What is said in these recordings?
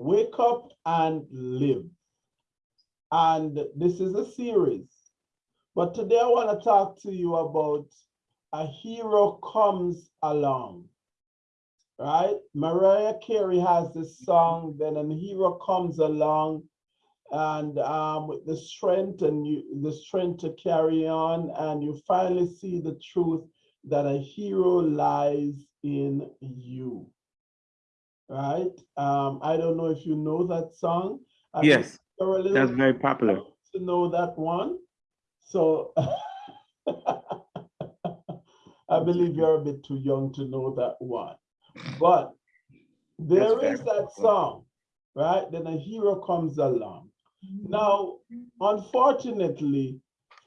Wake Up and Live. And this is a series. But today I want to talk to you about A Hero Comes Along. Right? Mariah Carey has this song, then a hero comes along and um, with the strength and you, the strength to carry on, and you finally see the truth that a hero lies in you. Right? Um, I don't know if you know that song. I Yes, you're a little that's very popular. to know that one. So I believe you're a bit too young to know that one. But there very is that popular. song, right? Then a hero comes along. Now, unfortunately,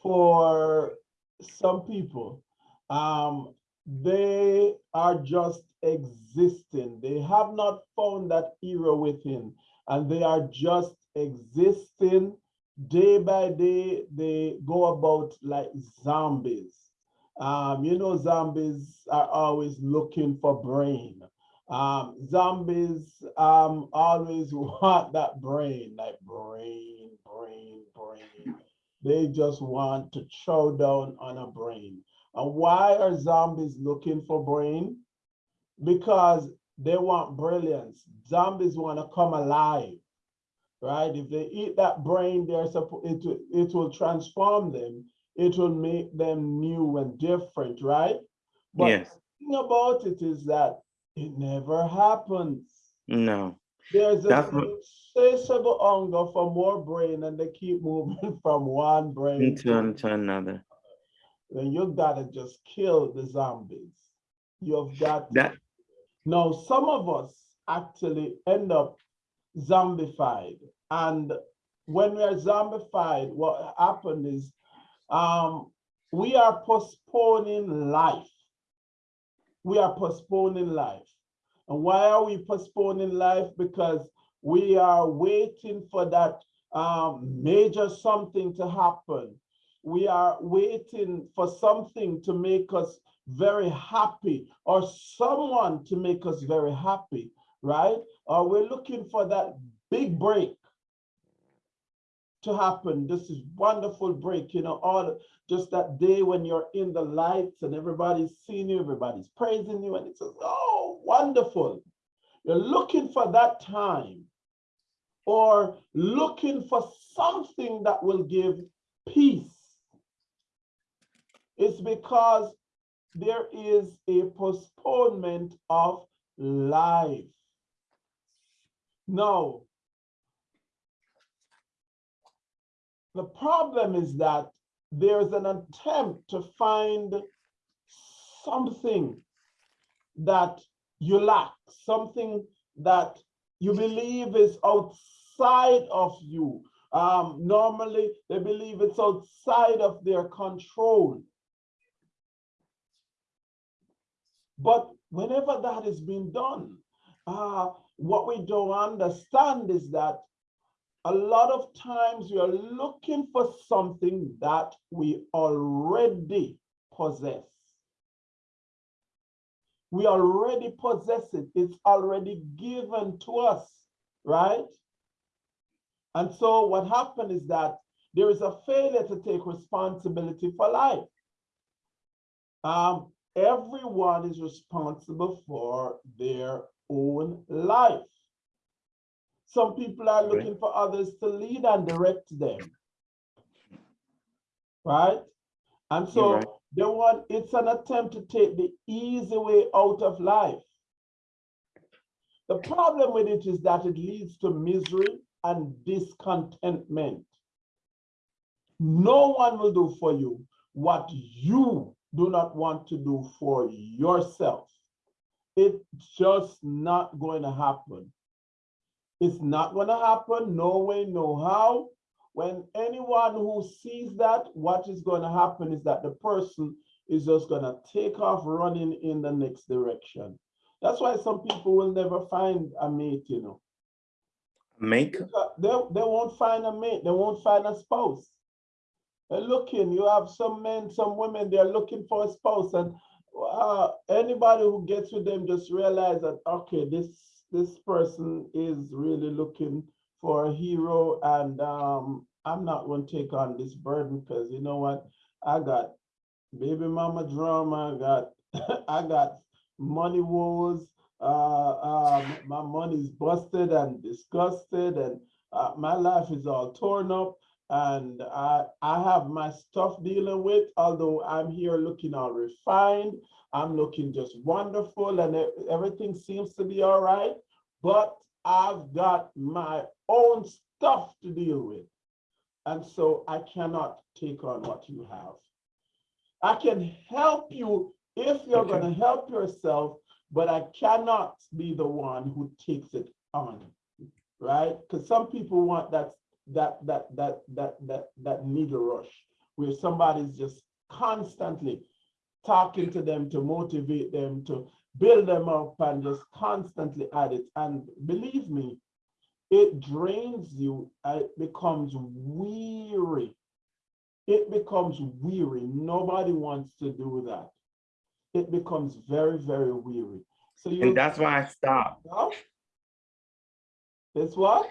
for some people, um, they are just existing. They have not found that hero within, and they are just existing day by day. They go about like zombies. Um, you know, zombies are always looking for brain. Um, zombies um, always want that brain, like brain, brain, brain. They just want to chow down on a brain. And why are zombies looking for brain? Because they want brilliance. Zombies want to come alive, right? If they eat that brain, they're supposed it, will- it will transform them. It will make them new and different, right? But Yes. the thing about it is that it never happens. No, There's That's a what- insatiable hunger for more brain and they keep moving from one brain into, to another. Then you gotta just kill the zombies. You've got That, now some of us actually end up zombified. And when we are zombified, what happened is um, we are postponing life. We are postponing life. And why are we postponing life? Because we are waiting for that um, major something to happen. We are waiting for something to make us very happy or someone to make us very happy, right? Or we're looking for that big break to happen. This is wonderful break, you know, all just that day when you're in the lights and everybody's seeing you, everybody's praising you, and it's just, oh, wonderful. You're looking for that time or looking for something that will give peace. It's because there is a postponement of life. Now, the problem is that there's an attempt to find something that you lack, something that you believe is outside of you. Um, normally, they believe it's outside of their control. But whenever that is being done, uh, what we don't understand is that a lot of times we are looking for something that we already possess. We already possess it. It's already given to us, right? And so what happened is that there is a failure to take responsibility for life. Um, everyone is responsible for their own life. Some people are Right. looking for others to lead and direct them. Right? And so right. they want, it's an attempt to take the easy way out of life. The problem with it is that it leads to misery and discontentment. No one will do for you what you do not want to do for yourself. It's just not going to happen. It's not going to happen, no way, no how. When anyone who sees that, what is going to happen is that the person is just going to take off running in the next direction. That's why some people will never find a mate, you know. make, Because They, they won't find a mate, they won't find a spouse. Looking, you have some men, some women, they're looking for a spouse and uh, anybody who gets with them just realize that, okay, this, this person is really looking for a hero and, um, I'm not gonna take on this burden, because you know what? I got baby mama drama, I got, I got money woes. Uh, um, my money's busted and disgusted and, uh, my life is all torn up. And I, I have my stuff dealing with, although I'm here looking all refined. I'm looking just wonderful and everything seems to be all right. But I've got my own stuff to deal with. And so I cannot take on what you have. I can help you if you're Okay. gonna help yourself, but I cannot be the one who takes it on. Right? Because some people want that, that, that, that, that, that, that needle rush, where somebody's just constantly talking to them to motivate them, to build them up and just constantly at it. And believe me, it drains you, uh, it becomes weary. It becomes weary. Nobody wants to do that. It becomes very, very weary. So you. And that's why I stopped. It's what?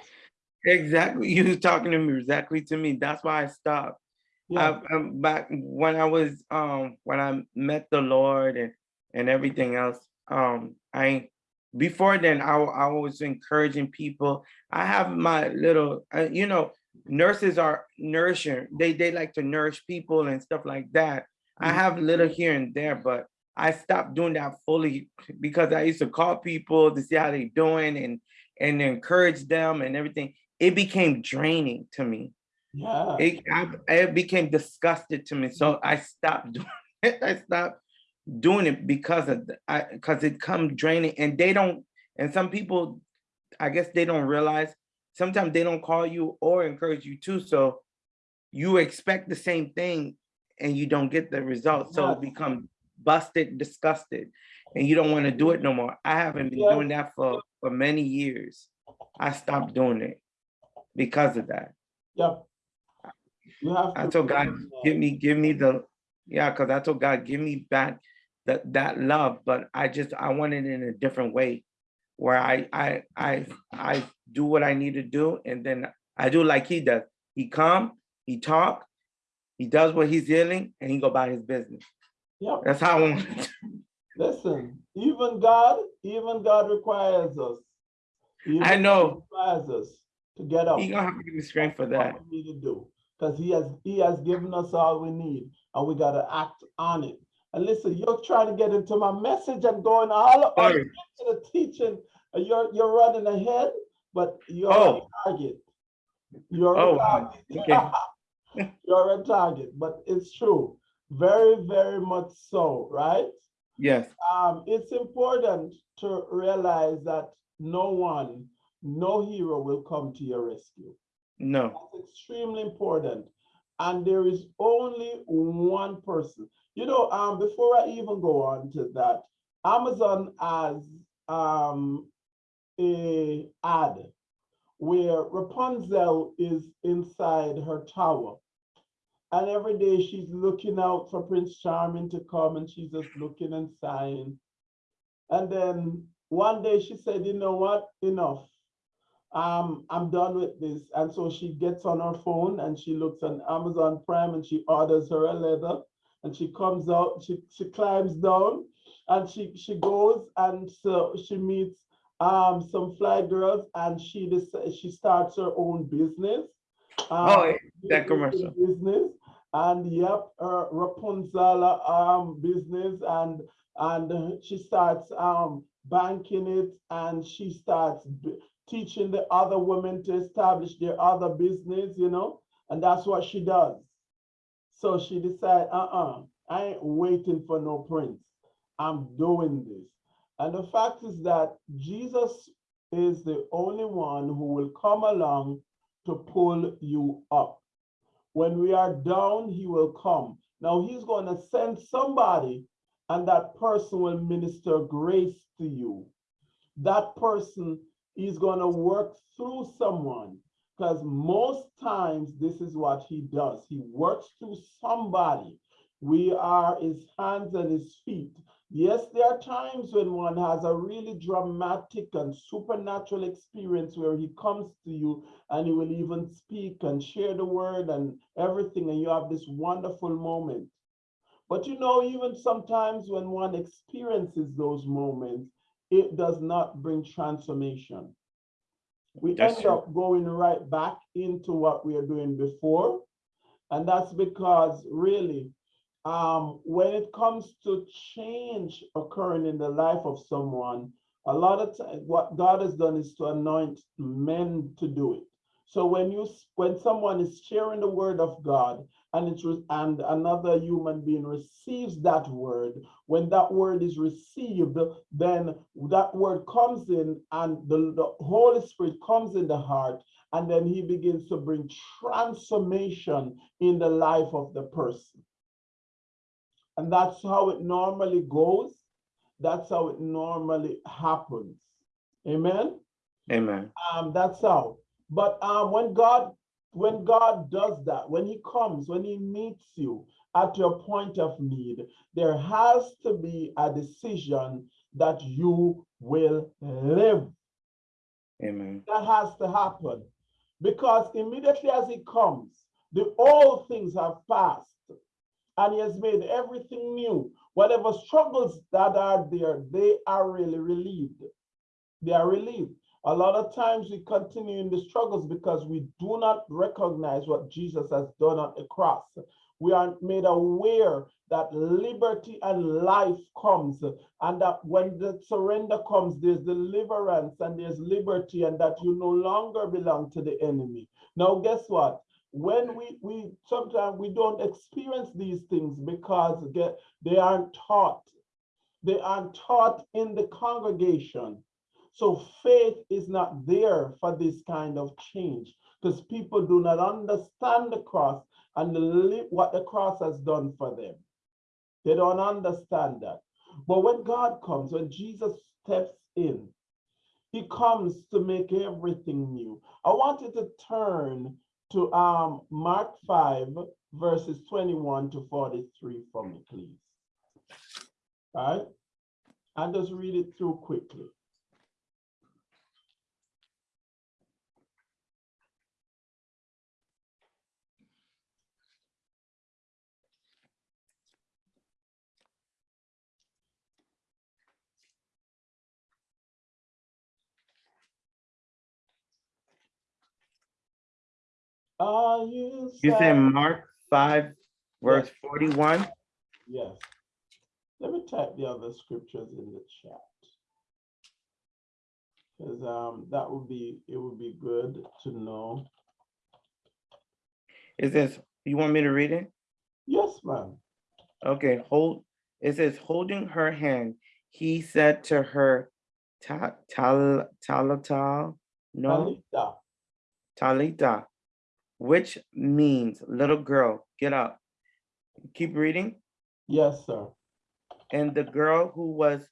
Exactly. You was talking to me exactly to me. That's why I stopped. Yeah, I, um, back when I was um when I met the Lord and and everything else. Um, I before then I I was encouraging people. I have my little, uh, you know, nurses are nourishing. They they like to nourish people and stuff like that. I Mhm. have little here and there, but I stopped doing that fully because I used to call people to see how they doing and and encourage them and everything. It became draining to me yeah. it, I, it became disgusted to me. So I stopped doing it. I stopped doing it because of I because it come draining and they don't and some people I guess they don't realize sometimes they don't call you or encourage you too. So you expect the same thing and you don't get the results So it become busted, disgusted, and you don't want to do it no more. I haven't been Yes. doing that for for many years. I stopped doing it because of that. Yep. You have I told God, give me, give me the, yeah, because I told God, give me back that, that love, but I just, I want it in a different way. Where I, I, I, I do what I need to do, and then I do like he does. He come, he talk, he does what he's dealing, and he go about his business. Yep. That's how I want it. Listen, even God, even God requires us. Even I know. Requires us to get up. He gonna have to give me strength for that. what we need to do, because he has, he has given us all we need, and we gotta act on it. And listen, you're trying to get into my message and going all, into the teaching, you're, you're running ahead, but you're Oh. on target. You're Oh, wow. target. You're a target, but it's true, very, very much so, right? Yes, um, it's important to realize that no one, no hero will come to your rescue. no, That's extremely important. And there is only one person. You know, um, before I even go on to that, Amazon has um, a ad where Rapunzel is inside her tower. And every day she's looking out for Prince Charming to come and she's just looking and sighing. And then one day she said, you know what, enough. Um, I'm done with this. And so she gets on her phone and she looks on Amazon Prime and she orders her a leather. And she comes out, she, she climbs down and she, she goes and so she meets um, some fly girls and she she starts her own business. Oh, um, that commercial. Business and yep, her Rapunzel um business and and she starts um banking it and she starts teaching the other women to establish their other business, you know, and that's what she does. So she decided, uh-uh, I ain't waiting for no prince. I'm doing this. And the fact is that Jesus is the only one who will come along to pull you up. When we are down, he will come. Now he's going to send somebody and that person will minister grace to you. That person is going to work through someone because most times this is what he does. He works through somebody. We are his hands and his feet Yes, there are times when one has a really dramatic and supernatural experience where he comes to you and he will even speak and share the word and everything, and you have this wonderful moment. But you know, even sometimes when one experiences those moments, it does not bring transformation. We That's end true. up going right back into what we are doing before. And that's because really, um, when it comes to change occurring in the life of someone, a lot of times what God has done is to anoint men to do it. So when you when someone is sharing the word of God and it's and another human being receives that word, when that word is received, then that word comes in and the, the Holy Spirit comes in the heart, and then he begins to bring transformation in the life of the person. And that's how it normally goes. That's how it normally happens. Amen. Amen. Um, that's how. But um, when God, when God does that, when He comes, when He meets you at your point of need, there has to be a decision that you will live. Amen. That has to happen. Because immediately as He comes, the old things have passed and he has made everything new. Whatever struggles that are there, they are really relieved. They are relieved. A lot of times we continue in the struggles because we do not recognize what Jesus has done on the cross. We are made aware that liberty and life comes, and that when the surrender comes, there's deliverance and there's liberty, and that you no longer belong to the enemy. Now, guess what? when we we sometimes we don't experience these things because they aren't taught they aren't taught in the congregation so faith is not there for this kind of change because people do not understand the cross and the, what the cross has done for them they don't understand that but when god comes when jesus steps in he comes to make everything new i want you to turn to um, Mark 5, verses 21 to 43 for me, please. All right? And just read it through quickly. Are you You said? Mark five, verse forty-one? Yes. Let me type the other scriptures in the chat. Because um, that would be, it would be good to know. It says, you want me to read it? Yes, ma'am. Okay, hold, it says, holding her hand, he said to her, Ta, tal, talata, no, Talita. talita, which means little girl, get up. Keep reading. Yes, sir. And the girl who was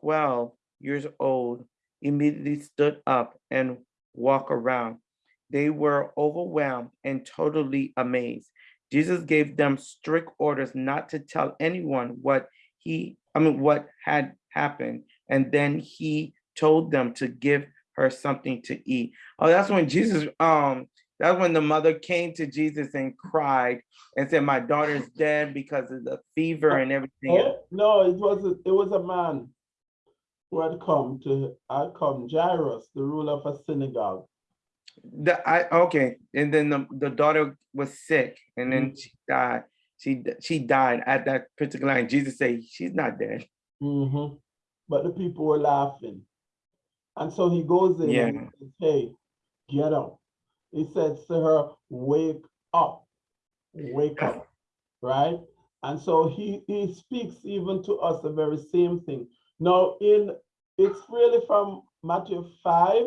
twelve years old immediately stood up and walked around. They were overwhelmed and totally amazed. Jesus gave them strict orders not to tell anyone what he, I mean, what had happened. And then he told them to give her something to eat. Oh, that's when Jesus, um, that's when the mother came to Jesus and cried and said, My daughter's dead because of the fever and everything. Eh? No, it was a, it was a man who had come to had come Jairus, the ruler of a synagogue. The, I, okay, and then the, the daughter was sick and then she died. She, she died at that particular line. Jesus said, she's not dead. Mhm. But the people were laughing, and so he goes in and says, "Hey, get up." He says to her, "Wake up, wake up." Right? And so he he speaks even to us the very same thing. Now, in it's really from Matthew 5,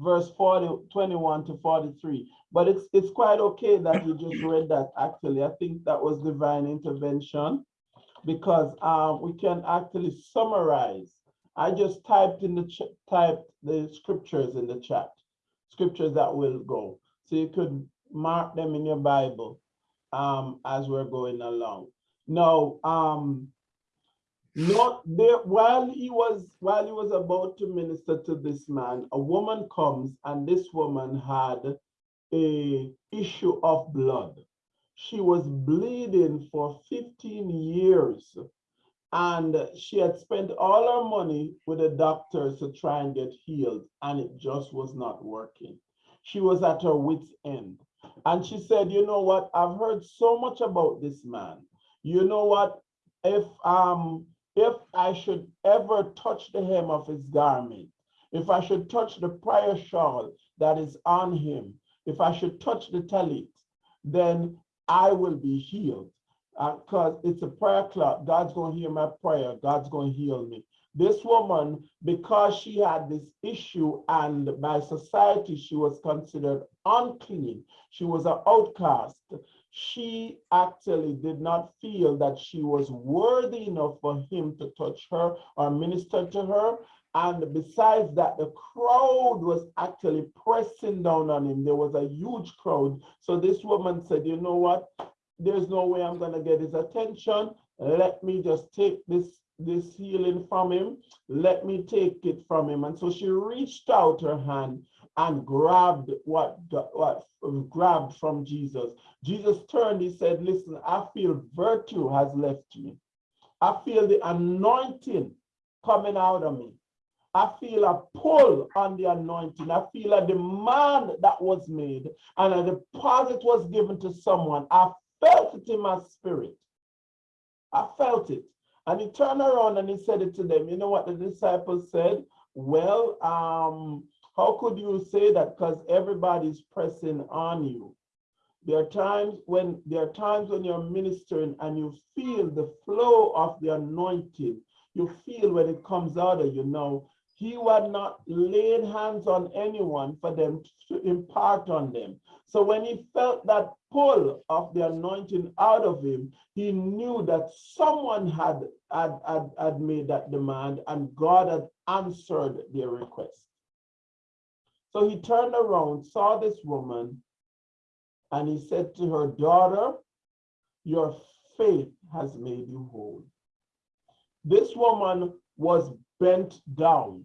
verse 40, 21 to 43. But it's it's quite okay that you just read that actually. I think that was divine intervention because um, we can actually summarize. I just typed in the typed the scriptures in the chat, scriptures that will go. So you could mark them in your Bible um, as we're going along. Now, um, Not there, while he was, while he was about to minister to this man, a woman comes and this woman had a issue of blood. She was bleeding for 15 years. And she had spent all her money with the doctors to try and get healed, and it just was not working. She was at her wit's end. And she said, you know what? I've heard so much about this man. You know what? If um if I should ever touch the hem of his garment, if I should touch the prayer shawl that is on him, if I should touch the talit, then I will be healed. Because it's a prayer club. God's going to hear my prayer. God's going to heal me. This woman, because she had this issue and by society, she was considered unclean. She was an outcast. She actually did not feel that she was worthy enough for him to touch her or minister to her. And besides that, the crowd was actually pressing down on him. There was a huge crowd. So this woman said, you know what? There's no way I'm gonna get his attention. Let me just take this, this healing from him. Let me take it from him. And so she reached out her hand and grabbed what, what grabbed from Jesus. Jesus turned, he said, listen, I feel virtue has left me. I feel the anointing coming out of me. I feel a pull on the anointing. I feel a demand that was made and a deposit was given to someone. I felt it in my spirit. I felt it. And he turned around and he said it to them. You know what the disciples said? Well, um, how could you say that? Because everybody's pressing on you. There are times when there are times when you're ministering and you feel the flow of the anointing. You feel when it comes out of you now. He had not laid hands on anyone for them to impart on them. So when he felt that pull of the anointing out of him, he knew that someone had, had, had, had made that demand and God had answered their request. So he turned around, saw this woman, and he said to her, daughter, your faith has made you whole. This woman was bent down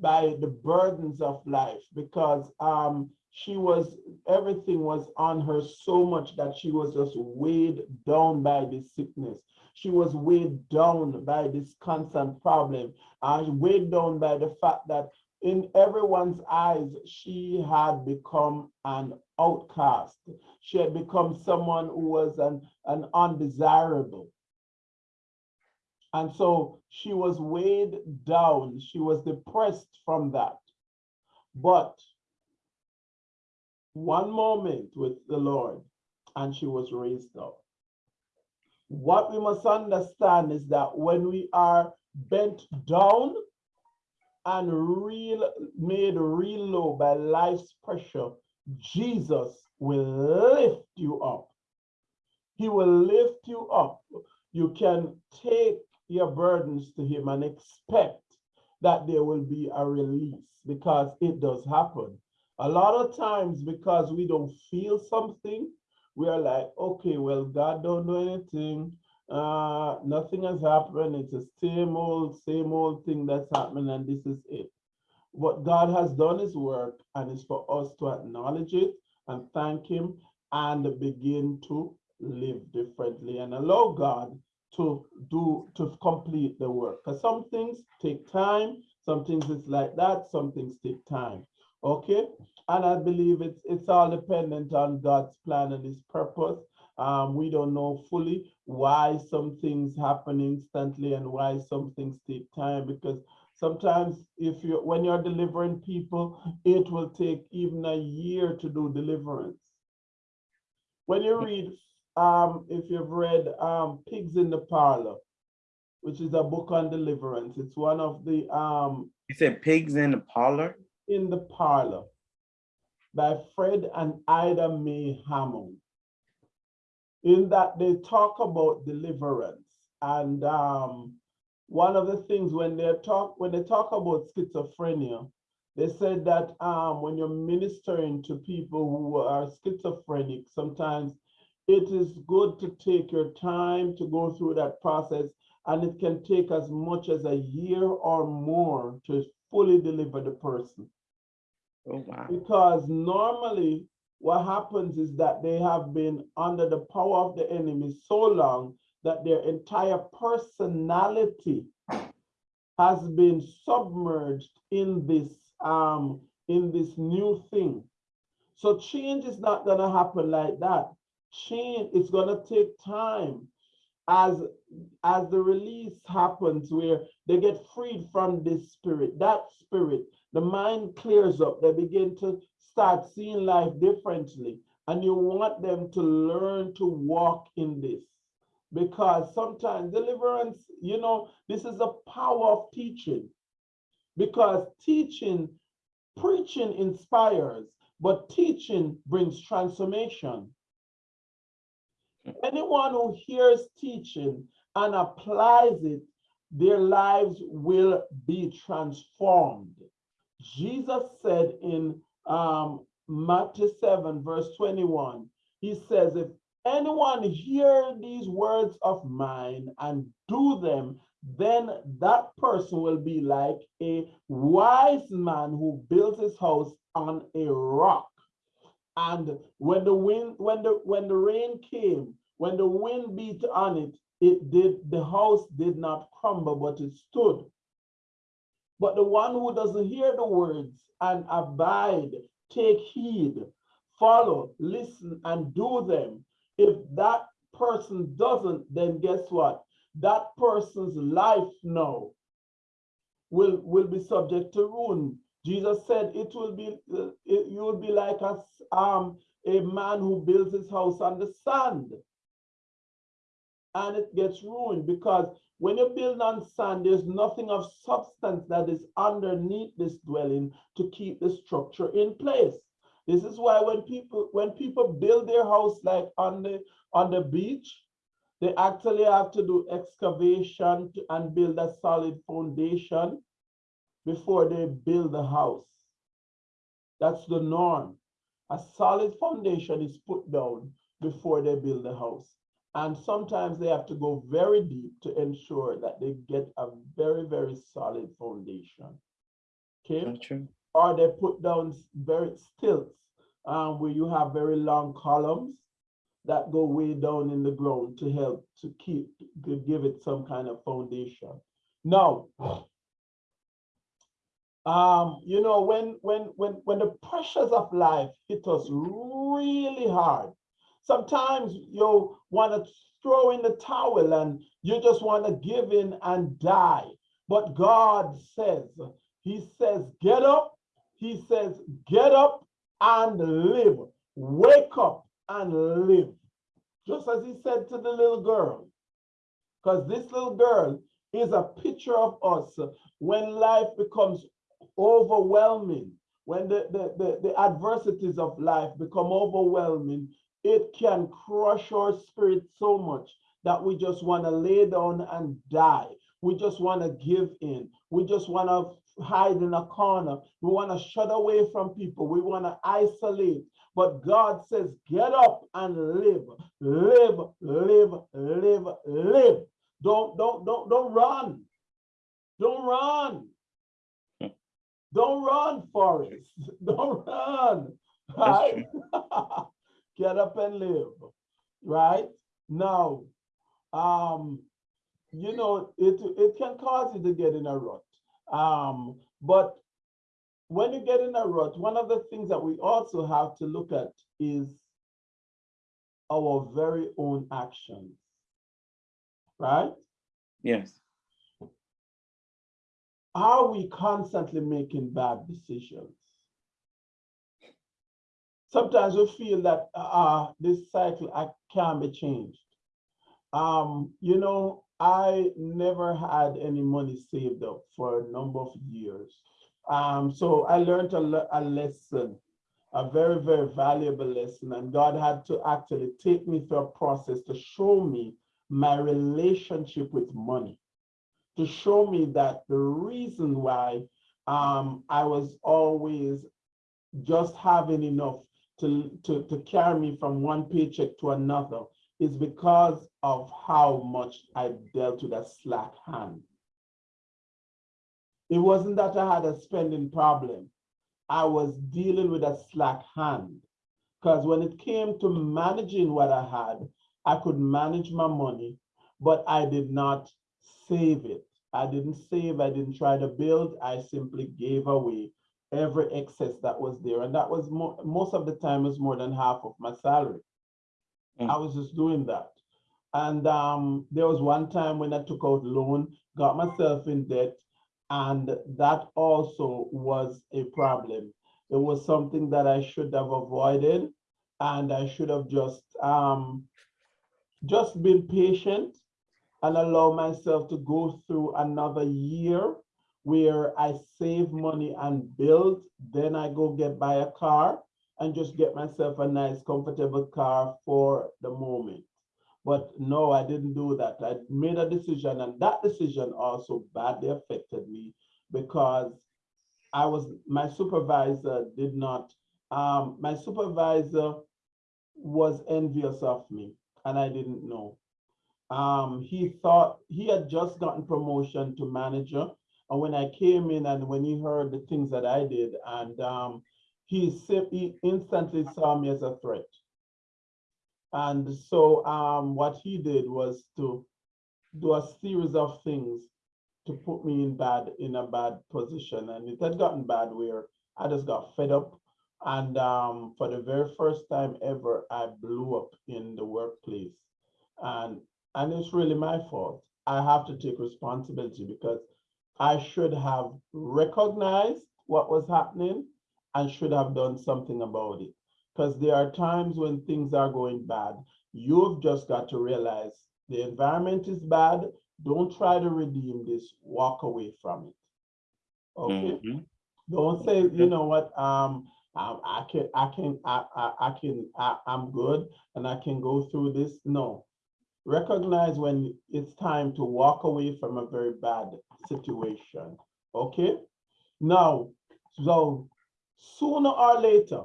by the burdens of life because um, she was, everything was on her so much that she was just weighed down by this sickness. She was weighed down by this constant problem. And weighed down by the fact that in everyone's eyes, she had become an outcast. She had become someone who was an, an undesirable. And so she was weighed down. She was depressed from that. But one moment with the Lord and she was raised up. What we must understand is that when we are bent down and real made real low by life's pressure, Jesus will lift you up. He will lift you up. You can take your burdens to him and expect that there will be a release because it does happen. A lot of times because we don't feel something, we are like, okay, well, God don't do anything. Uh, nothing has happened. It's the same old, same old thing that's happening and this is it. What God has done is work and it's for us to acknowledge it and thank him and begin to live differently and allow God to do to complete the work. Because some things take time some things is like that some things take time okay? And i believe it's it's all dependent on god's plan and his purpose. Um, we don't know fully why some things happen instantly and why some things take time because sometimes if you when you're delivering people it will take even a year to do deliverance. When you read um, if you've read um, Pigs in the Parlor, which is a book on deliverance. It's one of the um, You said pigs in the parlor? in the Parlor by Fred and Ida Mae Hammond. In that they talk about deliverance. And um, one of the things when they talk when they talk about schizophrenia, they said that um, when you're ministering to people who are schizophrenic, sometimes it is good to take your time to go through that process and it can take as much as a year or more to fully deliver the person. Oh, wow. Because normally what happens is that they have been under the power of the enemy so long that their entire personality has been submerged in this um in this new thing. So change is not gonna happen like that. Change is gonna take time as as the release happens where they get freed from this spirit, that spirit, the mind clears up, they begin to start seeing life differently. And you want them to learn to walk in this. Because sometimes deliverance, you know, this is the power of teaching. Because teaching, preaching inspires, but teaching brings transformation. Anyone who hears teaching and applies it, their lives will be transformed. Jesus said in um, Matthew 7, verse 21, he says, If anyone hear these words of mine and do them, then that person will be like a wise man who built his house on a rock. And when the wind, when the when the rain came, when the wind beat on it, it did the house did not crumble, but it stood. But the one who doesn't hear the words and abide, take heed, follow, listen, and do them. If that person doesn't, then guess what? That person's life now will, will be subject to ruin. Jesus said it will be, uh, it, you will be like a, um, a man who builds his house on the sand. And it gets ruined because when you build on sand, there's nothing of substance that is underneath this dwelling to keep the structure in place. This is why when people when people build their house like on the on the beach, they actually have to do excavation to- and build a solid foundation before they build the house. That's the norm. A solid foundation is put down before they build the house. And sometimes they have to go very deep to ensure that they get a very, very solid foundation. Okay? True. or they put down very stilts um, where you have very long columns that go way down in the ground to help to keep to give it some kind of foundation. Now, um, you know, when when when when the pressures of life hit us really hard, sometimes you want to throw in the towel and you just want to give in and die. But God says, He says, get up. He says, get up and live. Wake up and live. Just as He said to the little girl. Because this little girl is a picture of us when life becomes overwhelming, when the, the, the, the adversities of life become overwhelming, it can crush our spirit so much that we just want to lay down and die. We just want to give in. We just want to hide in a corner. We want to shut away from people. We want to isolate. But God says, get up and live, live, live, live, live. Don't, don't, don't, don't run. Don't run. Don't run, Forrest. Don't run. Right? Get up and live. Right? Now, um, you know, it it can cause you to get in a rut. Um, but when you get in a rut, one of the things that we also have to look at is our very own actions. Right? Yes. Are we constantly making bad decisions? Sometimes we feel that uh, this cycle uh, can be changed. Um, you know, I never had any money saved up for a number of years. Um, so I learned a, le- a lesson, a very, very valuable lesson. And God had to actually take me through a process to show me my relationship with money, to show me that the reason why um, I was always just having enough to, to, to carry me from one paycheck to another is because of how much I dealt with a slack hand. It wasn't that I had a spending problem. I was dealing with a slack hand. Because when it came to managing what I had, I could manage my money, but I did not save it. I didn't save, I didn't try to build, I simply gave away every excess that was there. And that was mo- most of the time was more than half of my salary. Mm. I was just doing that. And um, there was one time when I took out loan, got myself in debt, and that also was a problem. It was something that I should have avoided, and I should have just um, just been patient and allow myself to go through another year where I save money and build, then I go get buy a car and just get myself a nice comfortable car for the moment. But no, I didn't do that. I made a decision and that decision also badly affected me because I was, my supervisor did not, um, my supervisor was envious of me and I didn't know. Um, he thought he had just gotten promotion to manager. And when I came in and when he heard the things that I did, and um, he, he instantly saw me as a threat. And so um, what he did was to do a series of things to put me in bad, in a bad position. And it had gotten bad where I just got fed up. And um, for the very first time ever, I blew up in the workplace. And and it's really my fault. I have to take responsibility because I should have recognized what was happening and should have done something about it. Because there are times when things are going bad. You've just got to realize the environment is bad. Don't try to redeem this. Walk away from it. Okay. Mhm. Don't say, you know what, um, um, I can, I can, I, I, I can, I, I'm good and I can go through this. No. Recognize when it's time to walk away from a very bad situation. Okay? Now, so sooner or later,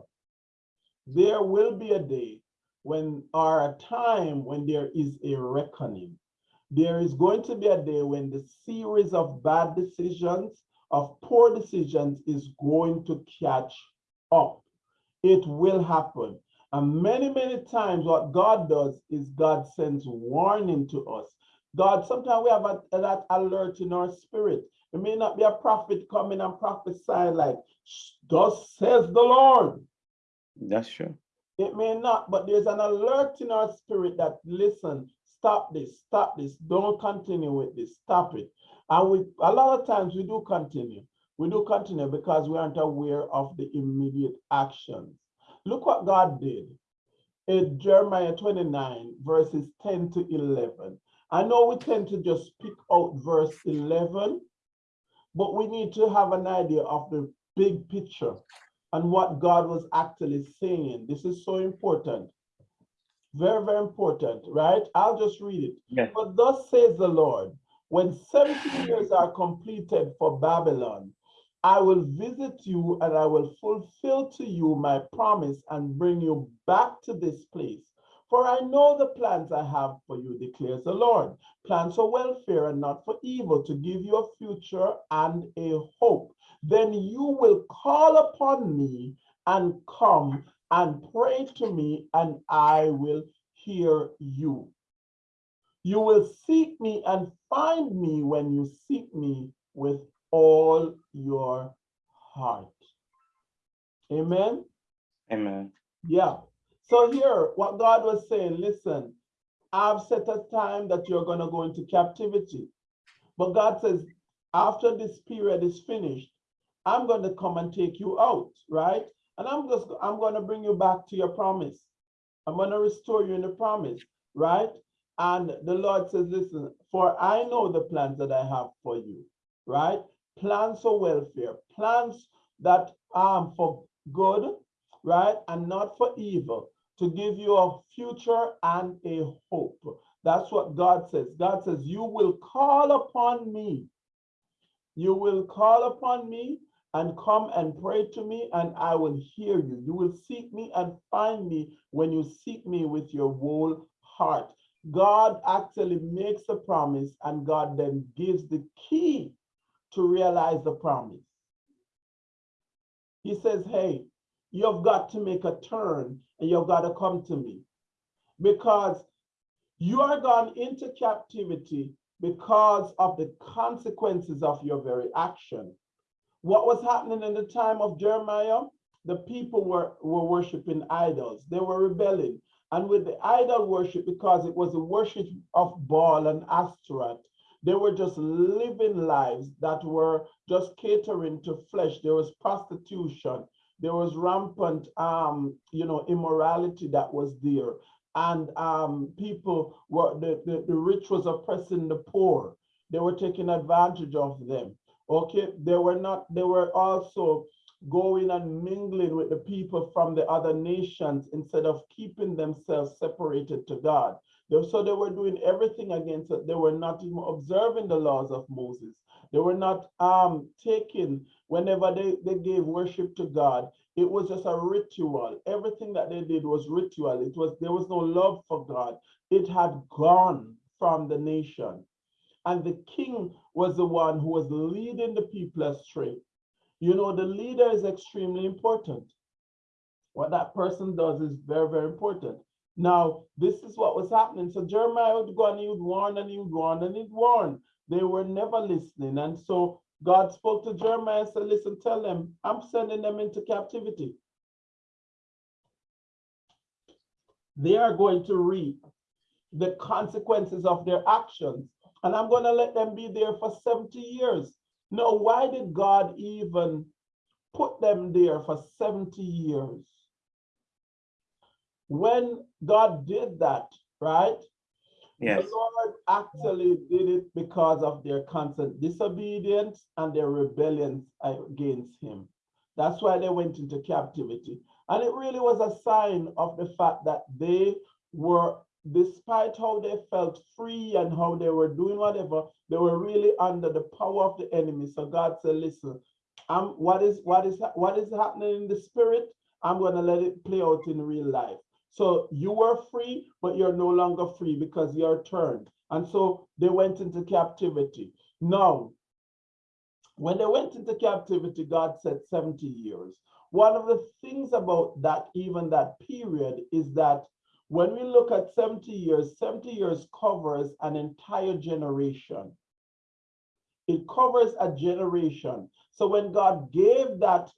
there will be a day when, or a time when there is a reckoning. There is going to be a day when the series of bad decisions, of poor decisions is going to catch up. It will happen. And many, many times what God does is God sends warning to us. God, sometimes we have a, that alert in our spirit. It may not be a prophet coming and prophesying like, thus says the Lord. That's true. It may not, but there's an alert in our spirit that listen, stop this, stop this, don't continue with this, stop it. And we a lot of times we do continue. We do continue because we aren't aware of the immediate actions. Look what God did in Jeremiah 29, verses 10 to 11. I know we tend to just pick out verse 11, but we need to have an idea of the big picture and what God was actually saying. This is so important. Very, very important, right? I'll just read it. Yes. But thus says the Lord, when 70 years are completed for Babylon, I will visit you and I will fulfill to you my promise and bring you back to this place. For I know the plans I have for you, declares the Lord. Plans for welfare and not for evil, to give you a future and a hope. Then you will call upon me and come and pray to me, and I will hear you. You will seek me and find me when you seek me with all your heart. Amen. Amen. Yeah. So here, what God was saying, listen, I've set a time that you're going to go into captivity. But God says, after this period is finished, I'm going to come and take you out, right? And I'm just, I'm going to bring you back to your promise. I'm going to restore you in the promise, right? And the Lord says, listen, for I know the plans that I have for you, right? Plans for welfare, plans that are for good, right? And not for evil, to give you a future and a hope. That's what God says. God says, you will call upon me. You will call upon me and come and pray to me, and I will hear you. You will seek me and find me when you seek me with your whole heart. God actually makes a promise and God then gives the key to realize the promise. He says, hey, you've got to make a turn and you've got to come to me because you are gone into captivity because of the consequences of your very action. What was happening in the time of Jeremiah? The people were, were worshiping idols. They were rebelling. And with the idol worship, because it was a worship of Baal and Astaroth, they were just living lives that were just catering to flesh. There was prostitution. There was rampant, um, you know, immorality that was there. And um, people were, the, the, the rich was oppressing the poor. They were taking advantage of them. Okay, they were not, they were also going and mingling with the people from the other nations instead of keeping themselves separated to God. So they were doing everything against it. They were not even observing the laws of Moses. They were not um, taking, whenever they, they gave worship to God, it was just a ritual. Everything that they did was ritual. It was, there was no love for God. It had gone from the nation. And the king was the one who was leading the people astray. You know, the leader is extremely important. What that person does is very, very important. Now, this is what was happening. So Jeremiah would go and he would warn and he would warn and he'd warn. They were never listening. And so God spoke to Jeremiah and said, listen, tell them, I'm sending them into captivity. They are going to reap the consequences of their actions. And I'm going to let them be there for 70 years. No, why did God even put them there for 70 years? When God did that, right? Yes, The Lord actually did it because of their constant disobedience and their rebellion against him. That's why they went into captivity. And it really was a sign of the fact that they were, despite how they felt free and how they were doing whatever, they were really under the power of the enemy. So God said, listen, um, what is what is what is happening in the spirit? I'm gonna let it play out in real life. So you were free, but you're no longer free because you're turned. And so they went into captivity. Now, when they went into captivity, God said 70 years. One of the things about that, even that period, is that when we look at 70 years, 70 years covers an entire generation. It covers a generation. So when God gave that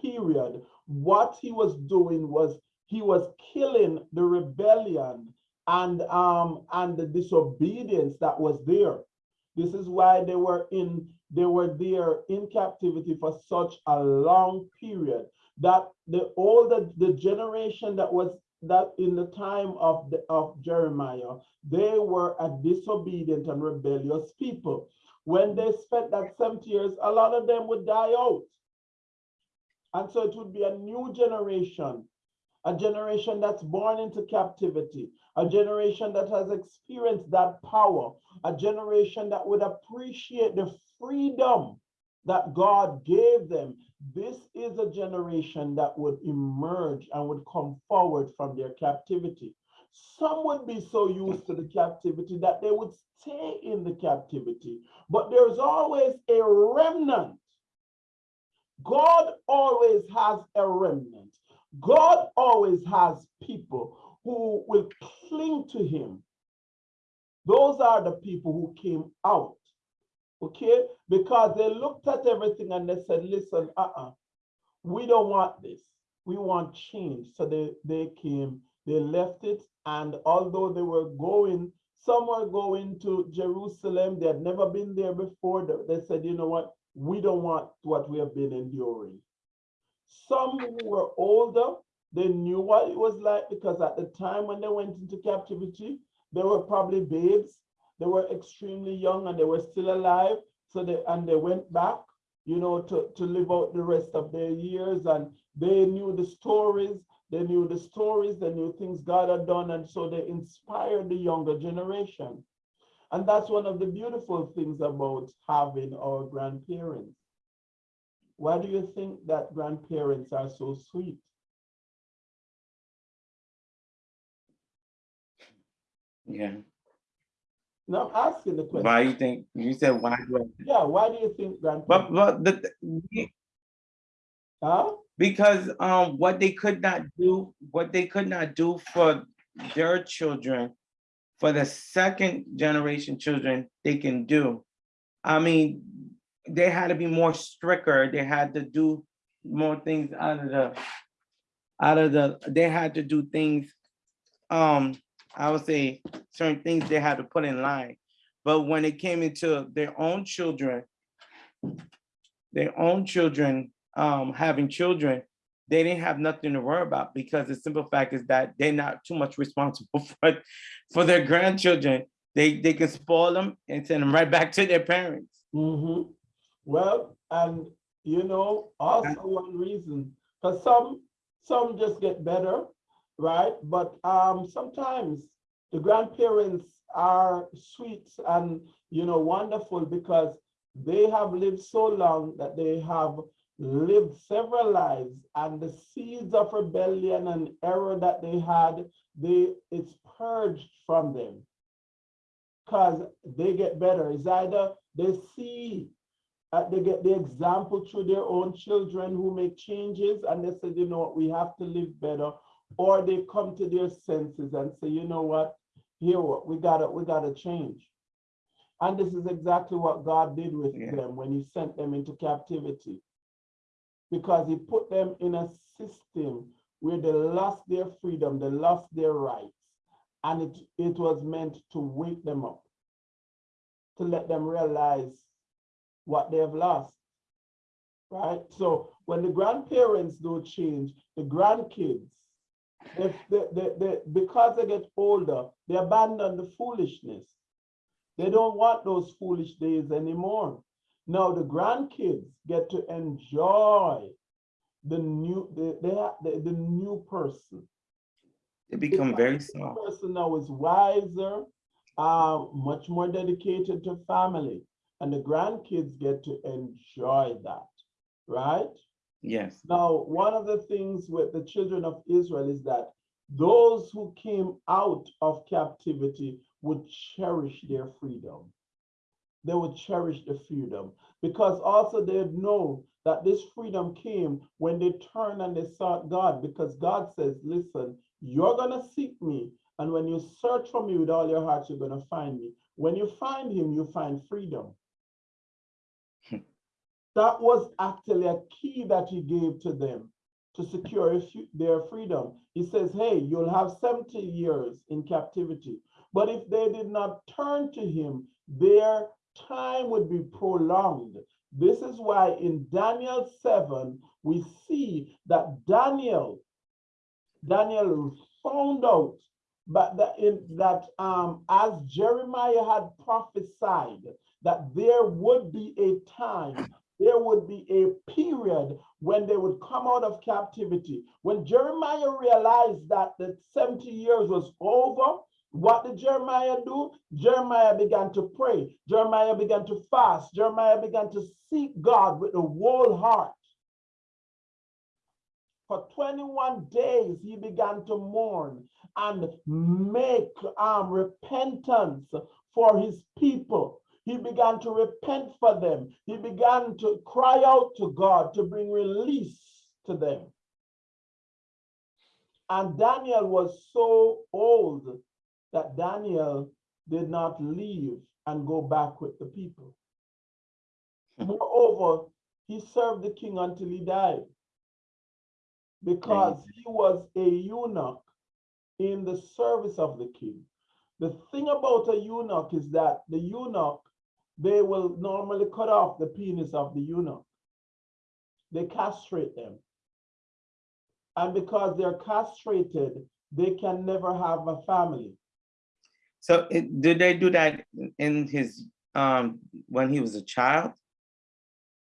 period, what he was doing was he was killing the rebellion and um and the disobedience that was there. This is why they were in they were there in captivity for such a long period that the older the generation that was that in the time of the of Jeremiah, they were a disobedient and rebellious people. When they spent that 70 years, a lot of them would die out. And so it would be a new generation, a generation that's born into captivity, a generation that has experienced that power, a generation that would appreciate the freedom that God gave them. This is a generation that would emerge and would come forward from their captivity. Some would be so used to the captivity that they would stay in the captivity, but there's always a remnant God always has a remnant. God always has people who will cling to him. Those are the people who came out, okay? Because they looked at everything and they said, listen, uh-uh, we don't want this. We want change. So they, they came, they left it. And although they were going, some were going to Jerusalem, they had never been there before. They- said, you know what? we don't want what we have been enduring. Some who were older, they knew what it was like because at the time when they went into captivity, they were probably babes. They were extremely young and they were still alive. So they and they went back, you know, to, to live out the rest of their years. And they knew the stories, they knew the stories, they knew things God had done. And so they inspired the younger generation. And that's one of the beautiful things about having our grandparents. Why do you think that grandparents are so sweet? Yeah. No, I'm asking the question. Why you think, you said why do I? Yeah, why do you think grandparents? But, but the, Huh? because, um, what they could not do, what they could not do for their children, for the second generation children, they can do. I mean, they had to be more stricter, they had to do more things out of the, out of the, they had to do things, um, I would say, certain things they had to put in line. But when it came into their own children, their own children, um, having children, they didn't have nothing to worry about because the simple fact is that they're not too much responsible for, for their grandchildren. They, they can spoil them and send them right back to their parents. hmm Well, and you know, also one reason, because some, some just get better, right? But um, sometimes the grandparents are sweet and, you know, wonderful because they have lived so long that they have lived several lives and the seeds of rebellion and error that they had, they, it's purged from them because they get better. It's either they see, uh, they get the example through their own children who make changes and they say, you know what, we have to live better. Or they come to their senses and say, you know what, here, what, we gotta, we gotta change. And this is exactly what God did with Yeah. them when he sent them into captivity. Because he put them in a system where they lost their freedom, they lost their rights. And it, it was meant to wake them up, to let them realize what they have lost. Right? So when the grandparents do change, the grandkids, if they, they, they, because they get older, they abandon the foolishness. They don't want those foolish days anymore. Now the grandkids get to enjoy the new, the, have the, the new person They become very small. person now is wiser, uh, much more dedicated to family, and the grandkids get to enjoy that, right? Yes, Now, one of the things with the children of Israel is that those who came out of captivity would cherish their freedom. They would cherish the freedom because also they'd know that this freedom came when they turned and they sought God because God says, listen, you're going to seek me. And when you search for me with all your heart, you're going to find me. When you find him, you find freedom. That was actually a key that he gave to them to secure their freedom. He says, hey, you'll have 70 years in captivity. But if they did not turn to him, their time would be prolonged. This is why in Daniel 7, we see that Daniel, Daniel found out but that in that um as Jeremiah had prophesied that there would be a time there would be a period when they would come out of captivity. When Jeremiah realized that the 70 years was over, what did Jeremiah do? Jeremiah began to pray. Jeremiah began to fast. Jeremiah began to seek God with a whole heart. For 21 days, he began to mourn and make um, repentance for his people. He began to repent for them. He began to cry out to God to bring release to them. And Daniel was so old that Daniel did not leave and go back with the people. Hmm. Moreover, he served the king until he died because he was a eunuch in the service of the king. The thing about a eunuch is that the eunuch, they will normally cut off the penis of the eunuch. They castrate them. And because they're castrated, they can never have a family. so it, did they do that in his, um, when he was a child?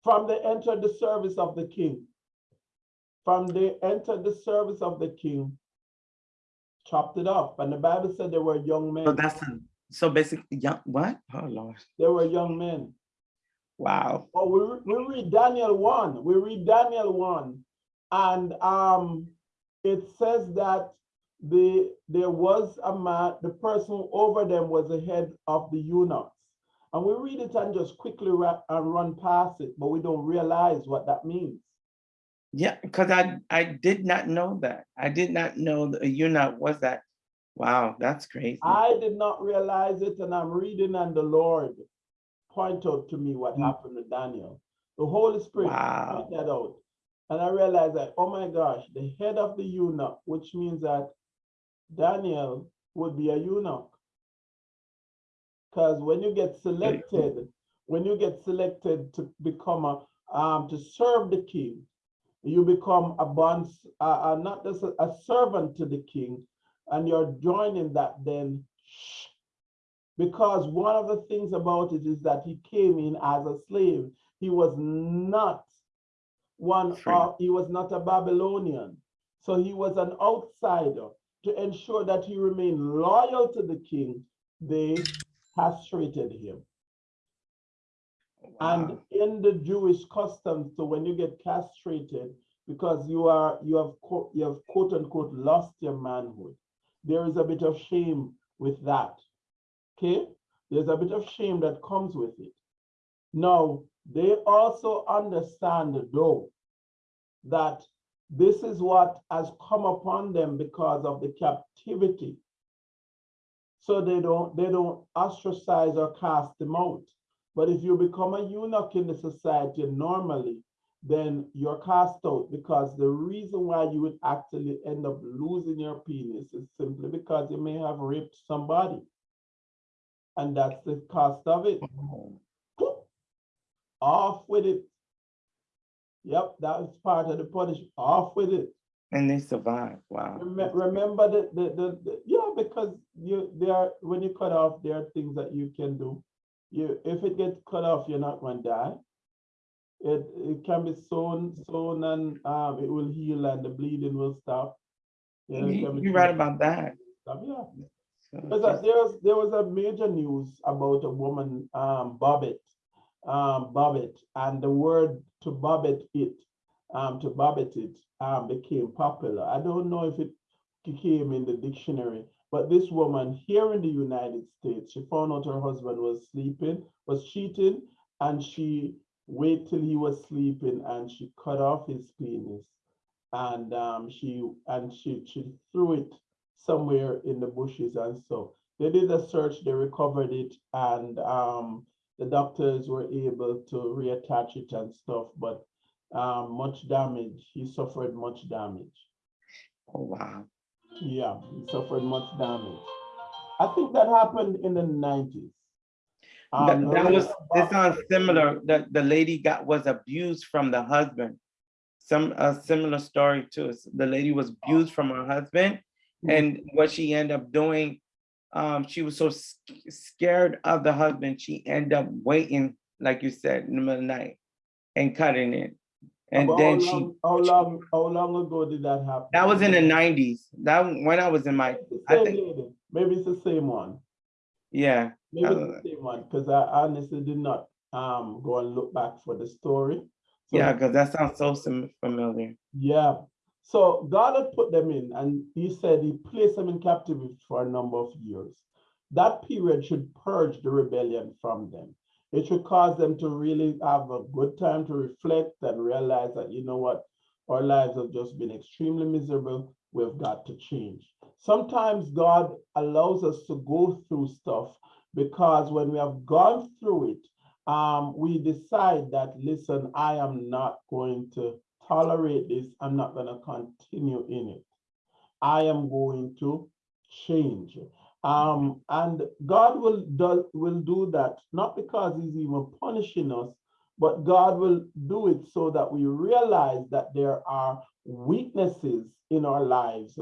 From they entered the service of the king. From they entered the service of the king, chopped it off. And the Bible said they were young men. So that's, so basically, young, what? Oh, Lord, They were young men. wow. Well, we, we read Daniel 1, we read Daniel 1, and um, it says that the, there was a man, the person over them was the head of the eunuchs. And we read it and just quickly ra- and run past it, but we don't realize what that means. Yeah, because I, I did not know that. I did not know the eunuch was that. Wow, that's crazy. I did not realize it, and I'm reading, and the Lord point out to me what Mm. happened to Daniel. The Holy Spirit Wow. point that out. And I realized that, oh my gosh, the head of the eunuch, which means that Daniel would be a eunuch. Because when you get selected, when you get selected to become a, um, to serve the king, you become a bond, uh, uh, not just a, a servant to the king, and you're joining that then. Because one of the things about it is that he came in as a slave. He was not one Free. of, he was not a Babylonian. So he was an outsider. To ensure that he remained loyal to the king, they castrated him. And in the Jewish customs, so when you get castrated, because you are you have you have quote unquote lost your manhood, there is a bit of shame with that. Okay, there's a bit of shame that comes with it. Now they also understand though that this is what has come upon them because of the captivity. So they don't they don't ostracize or cast them out. But if you become a eunuch in the society normally, then you're cast out because the reason why you would actually end up losing your penis is simply because you may have raped somebody. And that's the cost of it. Oh, Off with it. Yep, that is part of the punishment. Off with it. And they survive. Wow. Remem- Remember the, the, the, the- yeah, because you, there when you cut off, there are things that you can do. You, if it gets cut off, you're not going to die. It, it can be sewn, sewn and, um, it will heal and the bleeding will stop. You know, you, you're right about that. stop, Yeah. So There's a- there was, there was a major news about a woman, um, Bobbitt, um, Bobbitt, and the word to Bobbitt it, um, to Bobbitt it, um, became popular. I don't know if it came in the dictionary, but this woman here in the United States, she found out her husband was sleeping, was cheating, and she waited till he was sleeping and she cut off his penis. And, um, she, and she, she threw it somewhere in the bushes and so. They did a search, they recovered it, and um, the doctors were able to reattach it and stuff, but um, much damage, he suffered much damage. Oh, wow. Yeah, he suffered much damage. I think that happened in the That, that was, it sounds similar, that the lady got, was abused from the husband. Some, a similar story too. The lady was abused from her husband and what she ended up doing, um, she was so scared of the husband, she ended up waiting, like you said, in the middle of the night and cutting it. And then how she, long- How long, how long ago did that happen? that was in the nineties, that, when I was in my, I think- lady. Maybe it's the same one. yeah, Maybe the same one, because I honestly did not um go and look back for the story. So yeah, because that sounds so familiar. Yeah. So God had put them in and he said he placed them in captivity for a number of years. That period should purge the rebellion from them. It should cause them to really have a good time to reflect and realize that, you know what, our lives have just been extremely miserable. We've got to change. Sometimes God allows us to go through stuff because when we have gone through it, um, we decide that, listen, I am not going to tolerate this. I'm not going to continue in it. I am going to change. Um, and God will do, will do that, not because he's even punishing us, but God will do it so that we realize that there are weaknesses in our lives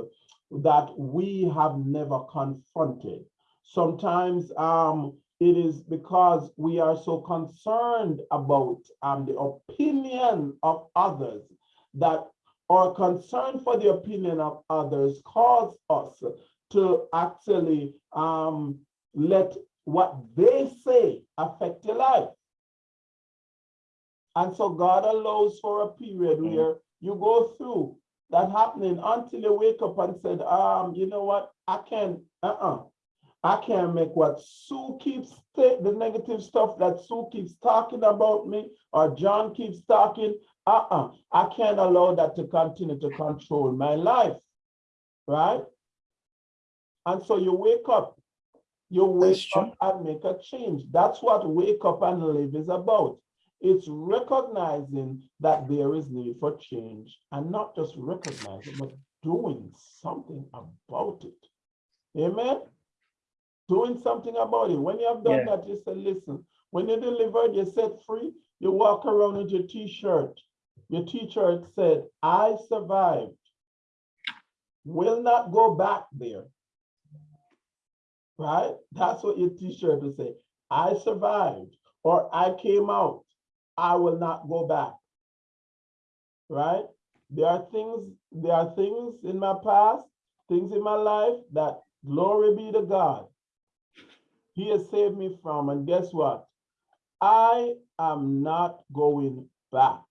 that we have never confronted. Sometimes um, it is because we are so concerned about um, the opinion of others that our concern for the opinion of others cause us to actually um, let what they say affect your life. And so God allows for a period Mhm. where you go through that happening until you wake up and said, um, you know what, I can't, uh-uh. I can't make what Sue keeps, the negative stuff that Sue keeps talking about me or John keeps talking, uh-uh. I can't allow that to continue to control my life, right? And so you wake up, you wake up and make a change. That's what wake up and live is about. It's recognizing that there is need for change and not just recognizing, but doing something about it. Amen? Doing something about it. When you have done Yeah. that, you say, listen, when you're delivered, you're set free, you walk around with your t-shirt. Your t-shirt said, I survived. Will not go back there. Right? That's what your t-shirt will say. I survived or I came out. I will not go back. Right? There are things, there are things in my past, things in my life that glory be to God. He has saved me from, and guess what? I am not going back.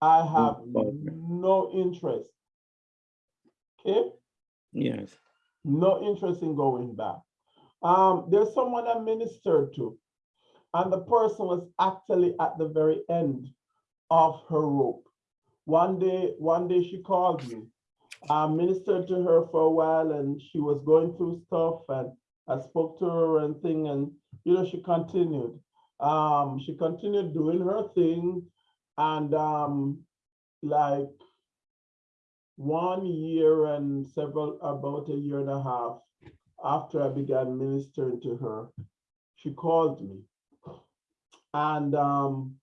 I have no interest. Okay? Yes. no interest in going back. Um, there's someone I ministered to, and the person was actually at the very end of her rope. One day, one day she called me. I ministered to her for a while and she was going through stuff and I spoke to her and thing and you know, she continued. Um, she continued doing her thing and um, like one year and several, about a year and a half after I began ministering to her, she called me. And um,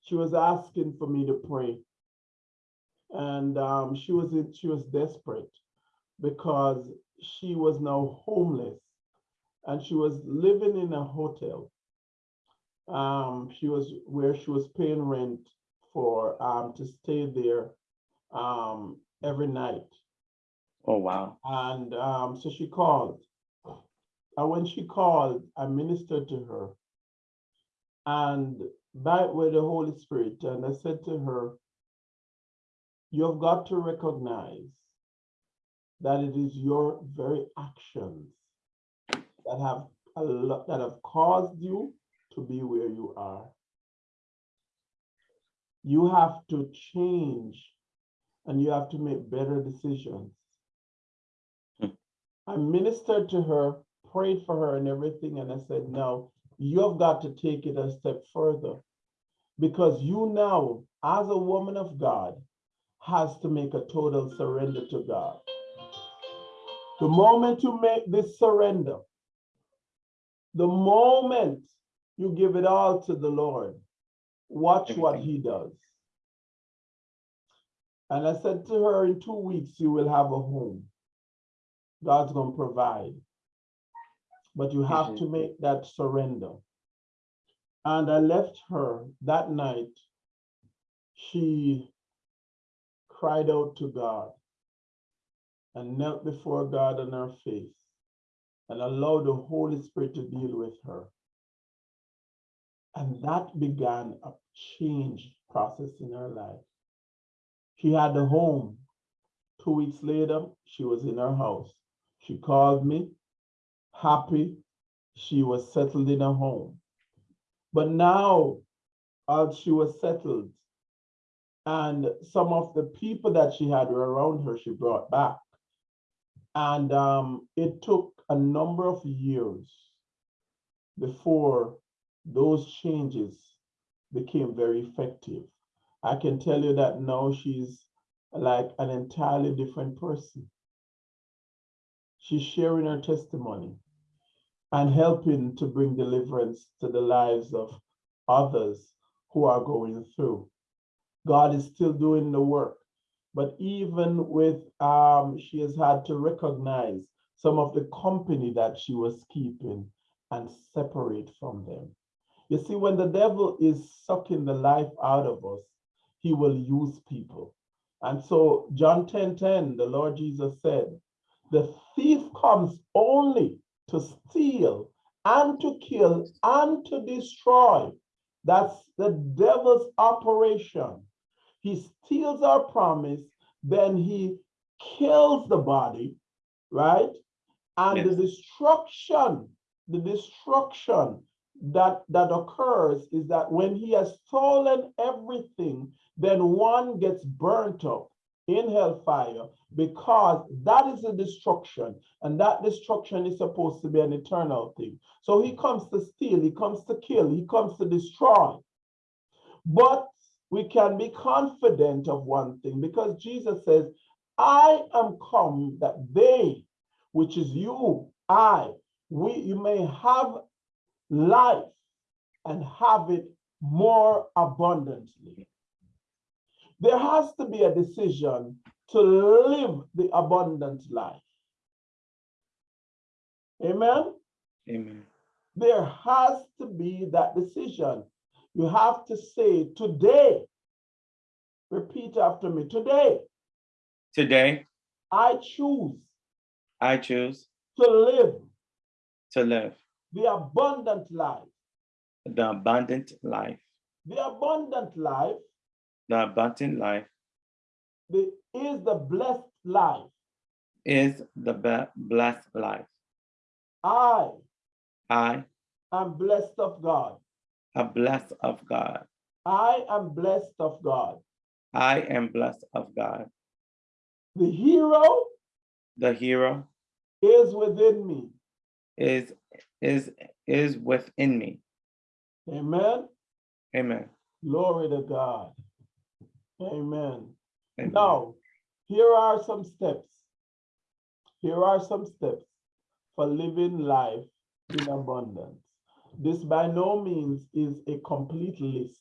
she was asking for me to pray. And um, she was she was desperate because she was now homeless and she was living in a hotel. Um, she was where she was paying rent for um, to stay there um, every night. Oh, wow. And um, so she called. And when she called, I ministered to her. And by with the Holy Spirit, and I said to her, You've got to recognize that it is your very actions that have that have caused you to be where you are. You have to change and you have to make better decisions. Hmm. I ministered to her, prayed for her and everything, and I said, no, you have got to take it a step further. Because you now, as a woman of God, has to make a total surrender to God. The moment you make this surrender, the moment you give it all to the Lord, watch what he does. And I said to her, in two weeks, you will have a home. God's going to provide. But you have to make that surrender. And I left her that night. She cried out to God and knelt before God on her face and allowed the Holy Spirit to deal with her. And that began a change process in her life. She had a home. Two weeks later, she was in her house. She called me, happy. She was settled in a home. But now, as she was settled, and some of the people that she had around her, she brought back. And um, it took a number of years before those changes became very effective. I can tell you that now she's like an entirely different person. She's sharing her testimony and helping to bring deliverance to the lives of others who are going through. God is still doing the work, but even with, um, she has had to recognize some of the company that she was keeping and separate from them. You see, when the devil is sucking the life out of us, he will use people. And so John 10, 10, the Lord Jesus said, the thief comes only to steal and to kill and to destroy. That's the devil's operation. He steals our promise, then he kills the body, right? And the destruction, the destruction that, that occurs is that when he has stolen everything, then one gets burnt up in hellfire because that is a destruction and that destruction is supposed to be an eternal thing. So he comes to steal, he comes to kill, he comes to destroy. But we can be confident of one thing because Jesus says, I am come that they, which is you, I, we, you may have life and have it more abundantly. There has to be a decision to live the abundant life. Amen. Amen. There has to be that decision. You have to say, today, repeat after me, today, Today, I choose I choose to live to live the abundant life. the abundant life. The abundant life The abundant life the, is the blessed life. is the blessed life. I I am blessed of God. Am blessed of God. I am blessed of God. I am blessed of God. The hero The hero is within me. is is is within me. Amen. Amen. Glory to God. Amen. Amen. Now, here are some steps. Here are some steps for living life in abundance. This by no means is a complete list,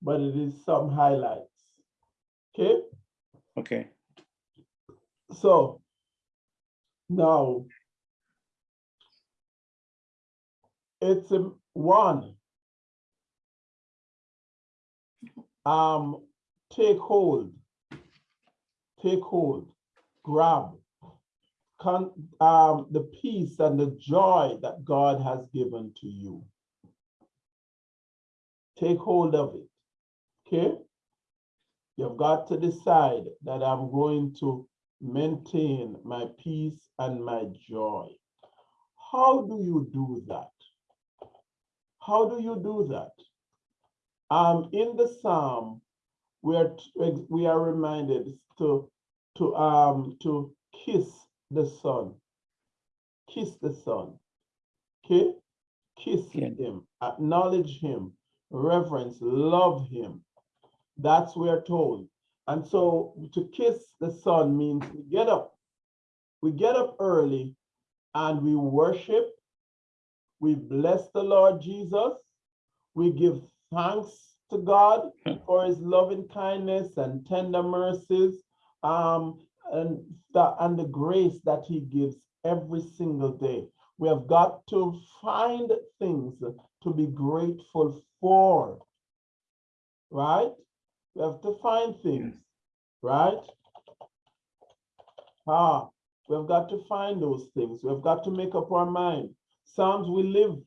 but it is some highlights. Okay, Okay. so now it's a one. Um, take hold take hold, grab, um, the peace and the joy that God has given to you. Take hold of it. Okay? You've got to decide that I'm going to maintain my peace and my joy. How do you do that? How do you do that? Um, in the Psalm, we are, we are reminded to to um to kiss the son. Kiss the son. Okay kiss Yeah. him. Acknowledge him. Reverence. Love him. That's we're told. And so to kiss the son means we get up. We get up early and we worship. We bless the lord jesus. We give thanks to god for his loving kindness and tender mercies. Um, and, the, and the grace that he gives every single day. We have got to find things to be grateful for, right? We have to find things, right? Ah, we've got to find those things. We've got to make up our mind. Psalms we live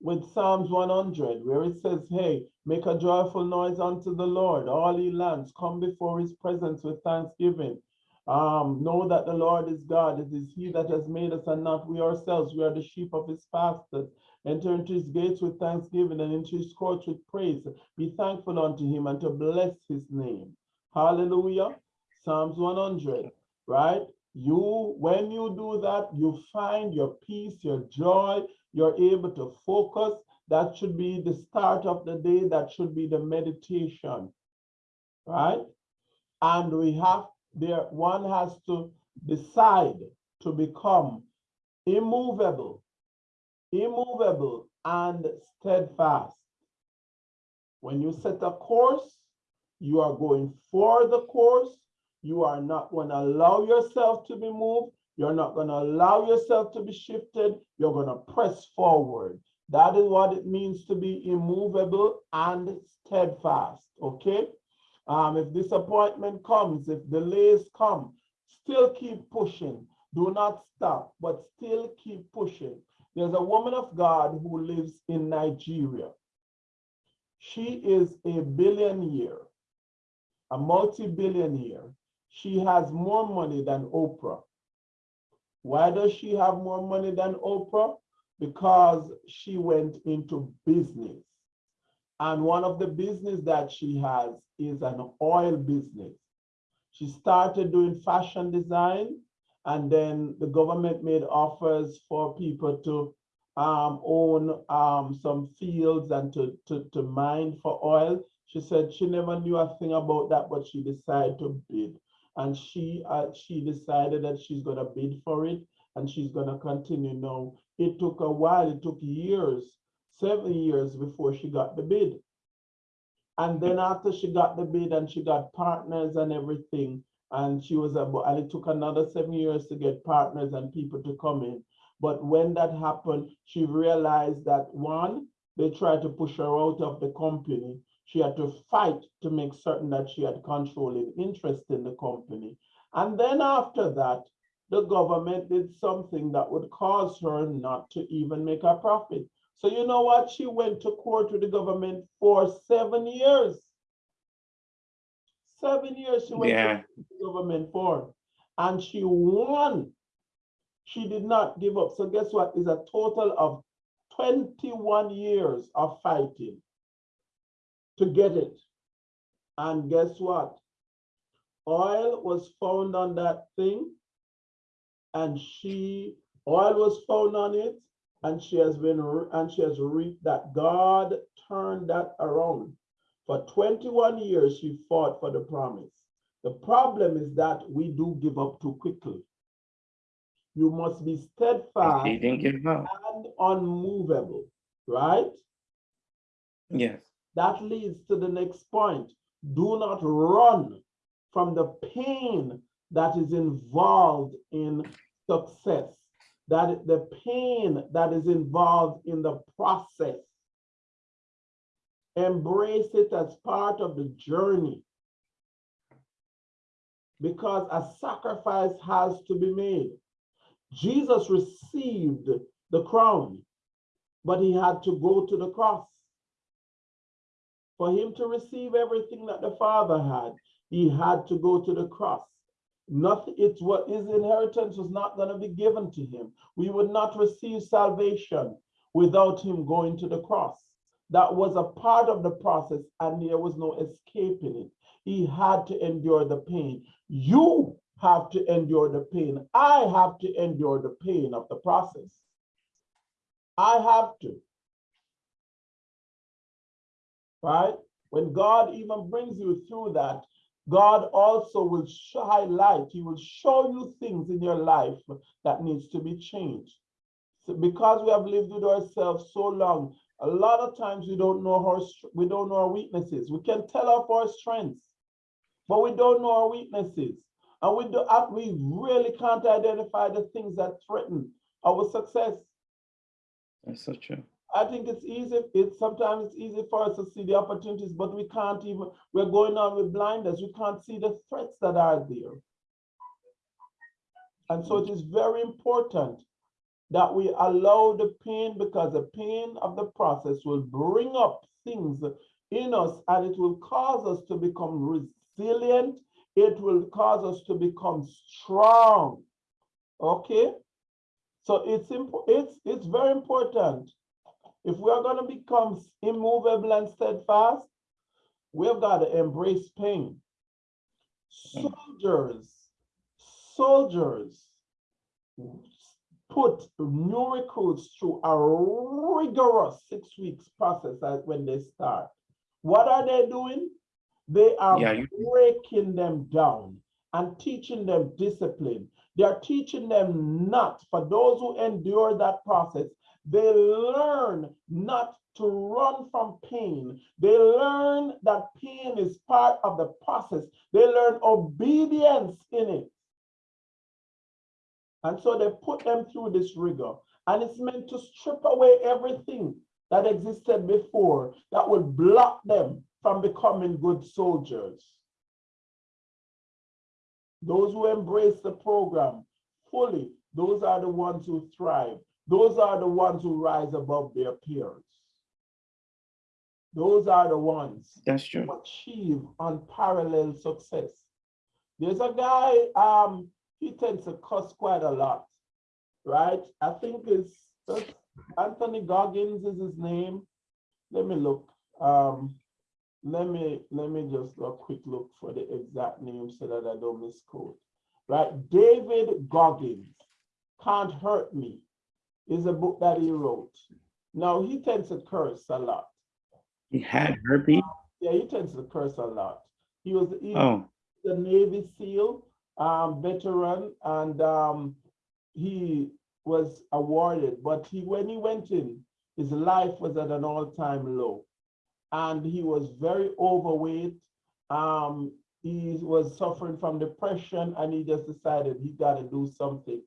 with Psalms 100, where it says, Hey, make a joyful noise unto the Lord, all ye lands, come before his presence with thanksgiving. Um, know that the Lord is God. It is he that has made us and not we ourselves. We are the sheep of his pastures. Enter into his gates with thanksgiving and into his courts with praise. Be thankful unto him and to bless his name. Hallelujah. Psalms 100, right? You, when you do that, you find your peace, your joy, you're able to focus. That should be the start of the day. That should be the meditation, right? And we have there, one has to decide to become immovable, immovable and steadfast. When you set a course, you are going for the course. You are not going to allow yourself to be moved. You're not going to allow yourself to be shifted. You're going to press forward. That is what it means to be immovable and steadfast. Okay. Um, if disappointment comes, if delays come, still keep pushing. Do not stop, but still keep pushing. There's a woman of God who lives in Nigeria. She is a billionaire. a multi-billionaire. She has more money than Oprah. Why does she have more money than Oprah? Because she went into business. And one of the business that she has is an oil business. She started doing fashion design and then the government made offers for people to um, own um, some fields and to, to, to mine for oil. She said she never knew a thing about that, but she decided to bid. And she uh, she decided that she's gonna bid for it and she's gonna continue now. It took a while, it took years, seven years before she got the bid. And then after she got the bid and she got partners and everything, and she was about, and it took another seven years to get partners and people to come in. But when that happened, she realized that one, they tried to push her out of the company. She had to fight to make certain that she had controlling interest in the company. And then after that, the government did something that would cause her not to even make a profit. So you know what? She went to court with the government for seven years. Seven years she went to the government for, and she won. She did not give up. So guess what? Is a total of 21 years of fighting to get it. And guess what? Oil was found on that thing. And she, oil was found on it, and she has been, and she has reaped that. God turned that around. For 21 years, she fought for the promise. The problem is that we do give up too quickly. You must be steadfast didn't give up. and unmovable, right? Yes, That leads to the next point. Do not run from the pain that is involved in success. That the pain that is involved in the process. Embrace it as part of the journey. Because a sacrifice has to be made. Jesus received the crown, but he had to go to the cross. For him to receive everything that the Father had, he had to go to the cross. Nothing, it's what his inheritance was not going to be given to him. We would not receive salvation without him going to the cross. That was a part of the process, and there was no escaping it. He had to endure the pain. You have to endure the pain. I have to endure the pain of the process. I have to. Right? When God even brings you through that, God also will highlight, He will show you things in your life that needs to be changed. So because we have lived with ourselves so long, a lot of times we don't know our we don't know our weaknesses. We can tell off our strengths, but we don't know our weaknesses. And we do we really can't identify the things that threaten our success. that's so true. I think it's easy, it's sometimes it's easy for us to see the opportunities, but we can't even, we're going on with blinders. We can't see the threats that are there. And so it is very important that we allow the pain because the pain of the process will bring up things in us and it will cause us to become resilient. It will cause us to become strong. Okay? So it's it's it's very important. If we are going to become immovable and steadfast, we've got to embrace pain. Soldiers, soldiers put new recruits through a rigorous six weeks process when they start. What are they doing? They are Yeah, breaking them down and teaching them discipline. They are teaching them not, for those who endure that process, they learn not to run from pain. They learn that pain is part of the process. They learn obedience in it. And so they put them through this rigor. And it's meant to strip away everything that existed before that would block them from becoming good soldiers. Those who embrace the program fully, those are the ones who thrive. Those are the ones who rise above their peers. those are the ones That's true. who achieve unparalleled success. There's a guy, um, he tends to cuss quite a lot, right? I think it's Anthony Goggins is his name. Let me look. Um, let me let me just do a quick look for the exact name so that I don't misquote. Right, David Goggins, Can't Hurt Me, is a book that he wrote. Now he tends to curse a lot. He had herpes. Yeah, he tends to curse a lot. He was he, Oh, the Navy SEAL um, veteran, and um, he was awarded. But he, when he went in, his life was at an all-time low, and he was very overweight. Um, he was suffering from depression, and he just decided he got to do something.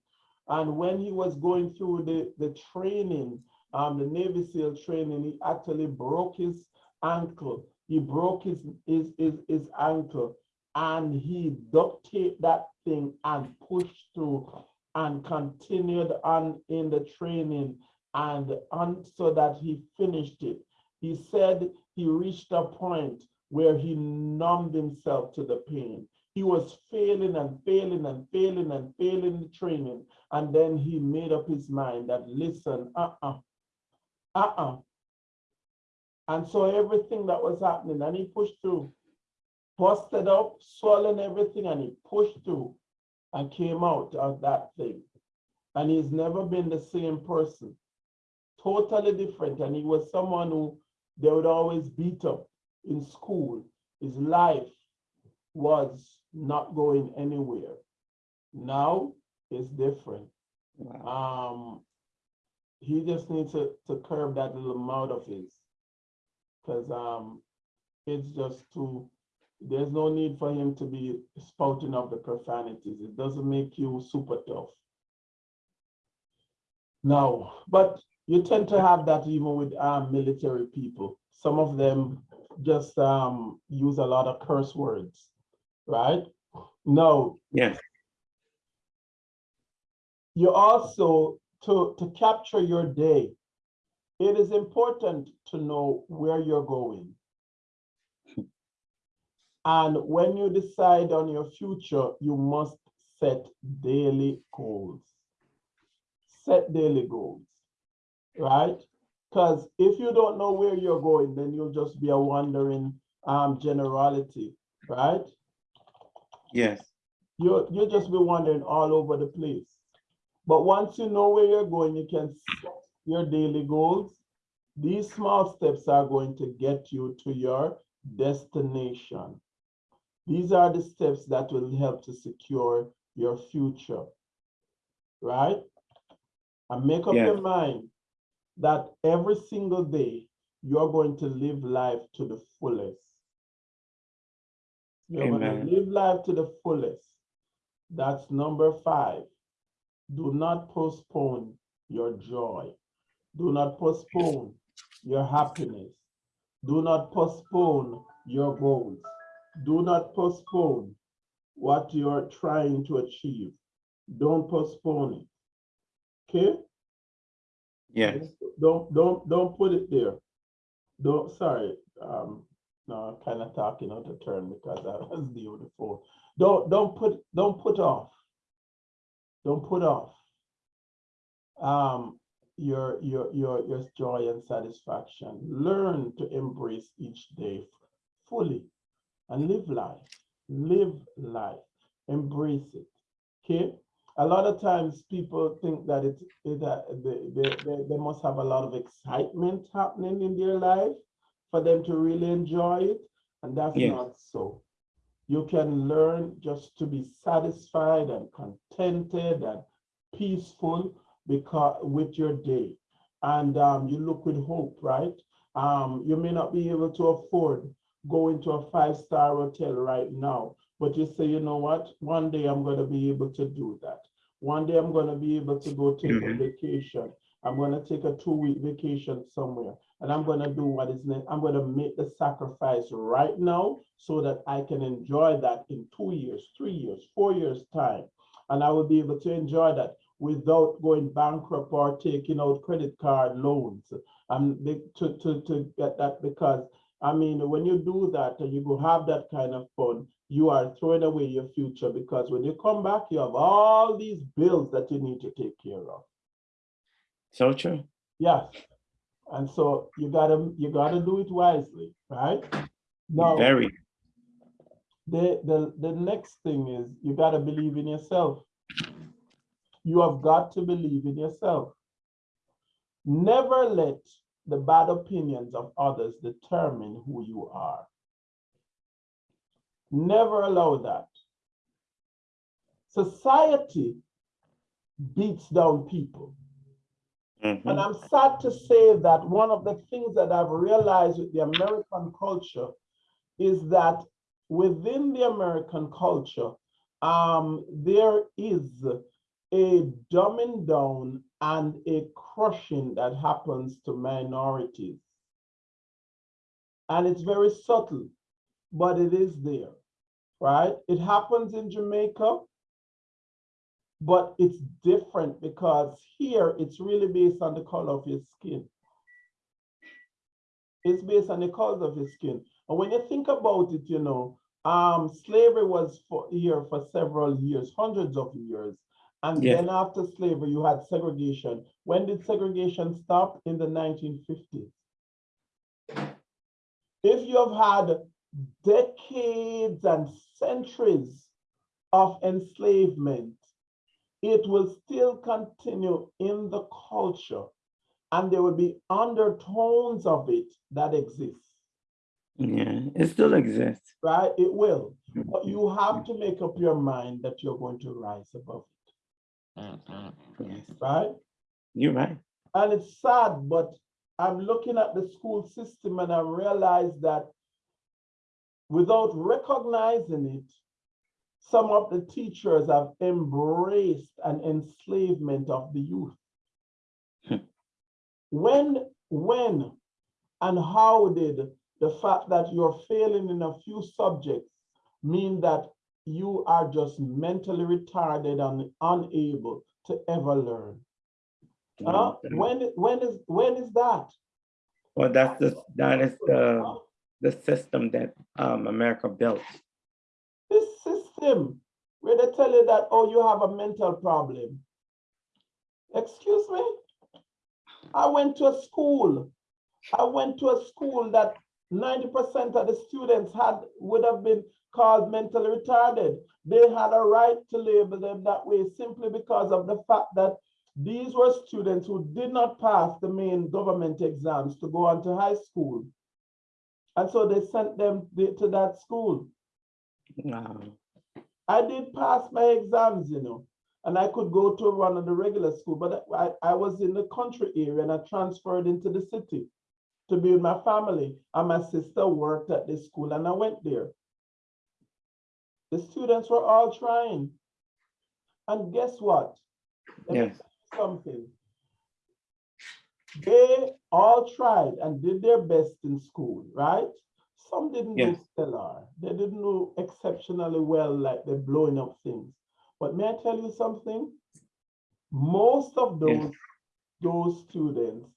And when he was going through the the training, um, the Navy SEAL training, he actually broke his ankle. He broke his his his, his ankle and he duct taped that thing and pushed through and continued on in the training and on so that he finished it. He said he reached a point where he numbed himself to the pain. He was failing and failing and failing and failing the training. And then he made up his mind that listen, uh-uh, uh-uh. And so everything that was happening, and he pushed through busted up, swollen everything, and he pushed through and came out of that thing. And he's never been the same person. Totally different. And he was someone who they would always beat up in school. His life was not going anywhere. Now it's different. wow. Um, he just needs to, to curb that little mouth of his. Cause um, it's just too, there's no need for him to be spouting off the profanities. It doesn't make you super tough. No, but you tend to have that even with um, military people. Some of them just um, use a lot of curse words, right? No, Yes, you also to to capture your day it is important to know where you're going. And when you decide on your future you must set daily goals. Set daily goals right? Because if you don't know where you're going then you'll just be a wandering um generality right yes, you you'll just be wandering all over the place. But once you know where you're going, you can set your daily goals. These small steps are going to get you to your destination. These are the steps that will help to secure your future. Right? And make up your mind that every single day you're going to live life to the fullest. You're going to live life to the fullest. That's number five. Do not postpone your joy. Do not postpone your happiness. Do not postpone your goals. Do not postpone what you're trying to achieve. Don't postpone it. Okay? yes, Don't, don't, don't put it there. Don't, sorry, um, no, I'm kind of talking out of turn because I was the phone. Don't, don't put, don't put off. Don't put off. Um, your, your, your, your joy and satisfaction. Learn to embrace each day fully and live life. Live life. Embrace it. Okay? a lot of times people think that it, it that they, they, they must have a lot of excitement happening in their life for them to really enjoy it. And that's Yes. not so. You can learn just to be satisfied and contented and peaceful because with your day. And um, you look with hope, right? Um, you may not be able to afford going to a five-star hotel right now, but you say, you know what? One day I'm going to be able to do that. One day I'm going to be able to go take a Mhm. vacation. I'm going to take a two-week vacation somewhere, and I'm going to do what is next. I'm going to make the sacrifice right now so that I can enjoy that in two years, three years, four years time, and I will be able to enjoy that without going bankrupt or taking out credit card loans. Um, to to to get that because I mean, when you do that and you go have that kind of fun, you are throwing away your future because when you come back, you have all these bills that you need to take care of. So true. Yes. And so you gotta, you gotta do it wisely, right? Now, Very. the, the, the next thing is you gotta believe in yourself. You have got to believe in yourself. Never let the bad opinions of others determine who you are. Never allow that. Society beats down people. Mhm. And I'm sad to say that one of the things that I've realized with the American culture is that within the American culture, um, there is a dumbing down and a crushing that happens to minorities. And it's very subtle, but it is there, right? It happens in Jamaica, but it's different because here it's really based on the color of your skin. It's based on the color of your skin. And when you think about it, you know, um, slavery was for here for several years, hundreds of years. And Yes. then after slavery, you had segregation. When did segregation stop? In the 1950s. If you have had decades and centuries of enslavement, it will still continue in the culture and there will be undertones of it that exist, Yeah, it still exists. right? It will. Mm-hmm. But you have to make up your mind that you're going to rise above mm-hmm. Yes, it, right? You're right. And it's sad, but I'm looking at the school system and I realize that without recognizing it, some of the teachers have embraced an enslavement of the youth. Hmm. When, when, and how did the fact that you're failing in a few subjects mean that you are just mentally retarded and unable to ever learn? Mhm. When, when is, when is that? Well, that's the, that is the, the system that um America built. System where they tell you that, oh, you have a mental problem. Excuse me? I went to a school. I went to a school that 90% of the students had, would have been called mentally retarded. They had a right to label them that way simply because of the fact that these were students who did not pass the main government exams to go on to high school. And so they sent them to that school. Wow. I did pass my exams, you know, and I could go to one of the regular school, but I, I was in the country area and I transferred into the city to be with my family. And my sister worked at this school and I went there. The students were all trying. And guess what? Yes. Something. They all tried and did their best in school, right? Some didn't do stellar. They didn't do exceptionally well, like they're blowing up things. But may I tell you something? Most of those, those students,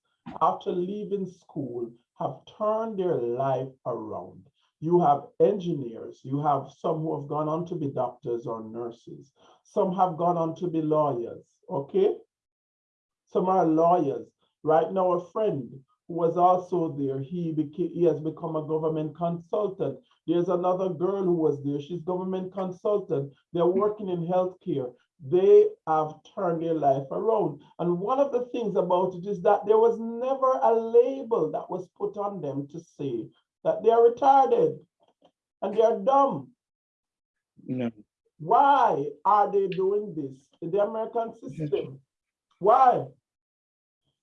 after leaving school, have turned their life around. You have engineers, you have some who have gone on to be doctors or nurses. Some have gone on to be lawyers, okay? Some are lawyers. Right now, a friend who was also there, he became, he has become a government consultant. There's another girl who was there, she's government consultant. They're working in healthcare. They have turned their life around. And one of the things about it is that there was never a label that was put on them to say that they are retarded and they are dumb. No, Why are they doing this in the American system? Why?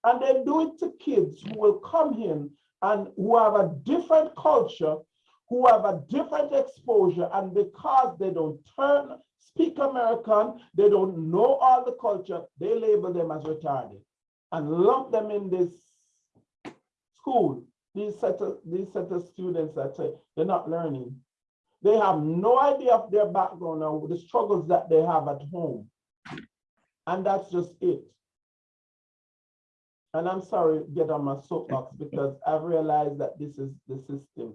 And they do it to kids who will come in and who have a different culture, who have a different exposure, and because they don't turn, speak American, they don't know all the culture, they label them as retarded and lump them in this school. These set of, these set of students that say they're not learning. They have no idea of their background or the struggles that they have at home. And that's just it. And I'm sorry, get on my soapbox because I've realized that this is the system.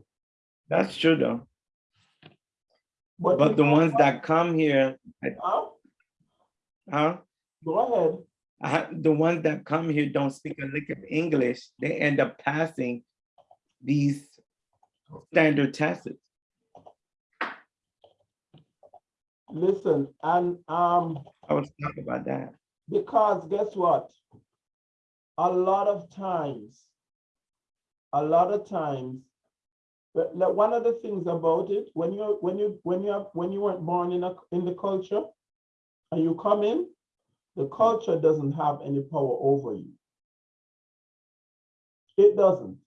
That's true though. But But the ones that come here, Huh? huh? Go ahead. I- the ones that come here don't speak a lick of English, they end up passing these standard tests. Listen, and um, I was talking about that. because guess what? A lot of times, a lot of times, but one of the things about it, when you when you when you have when you weren't born in a in the culture, and you come in, the culture doesn't have any power over you. It doesn't.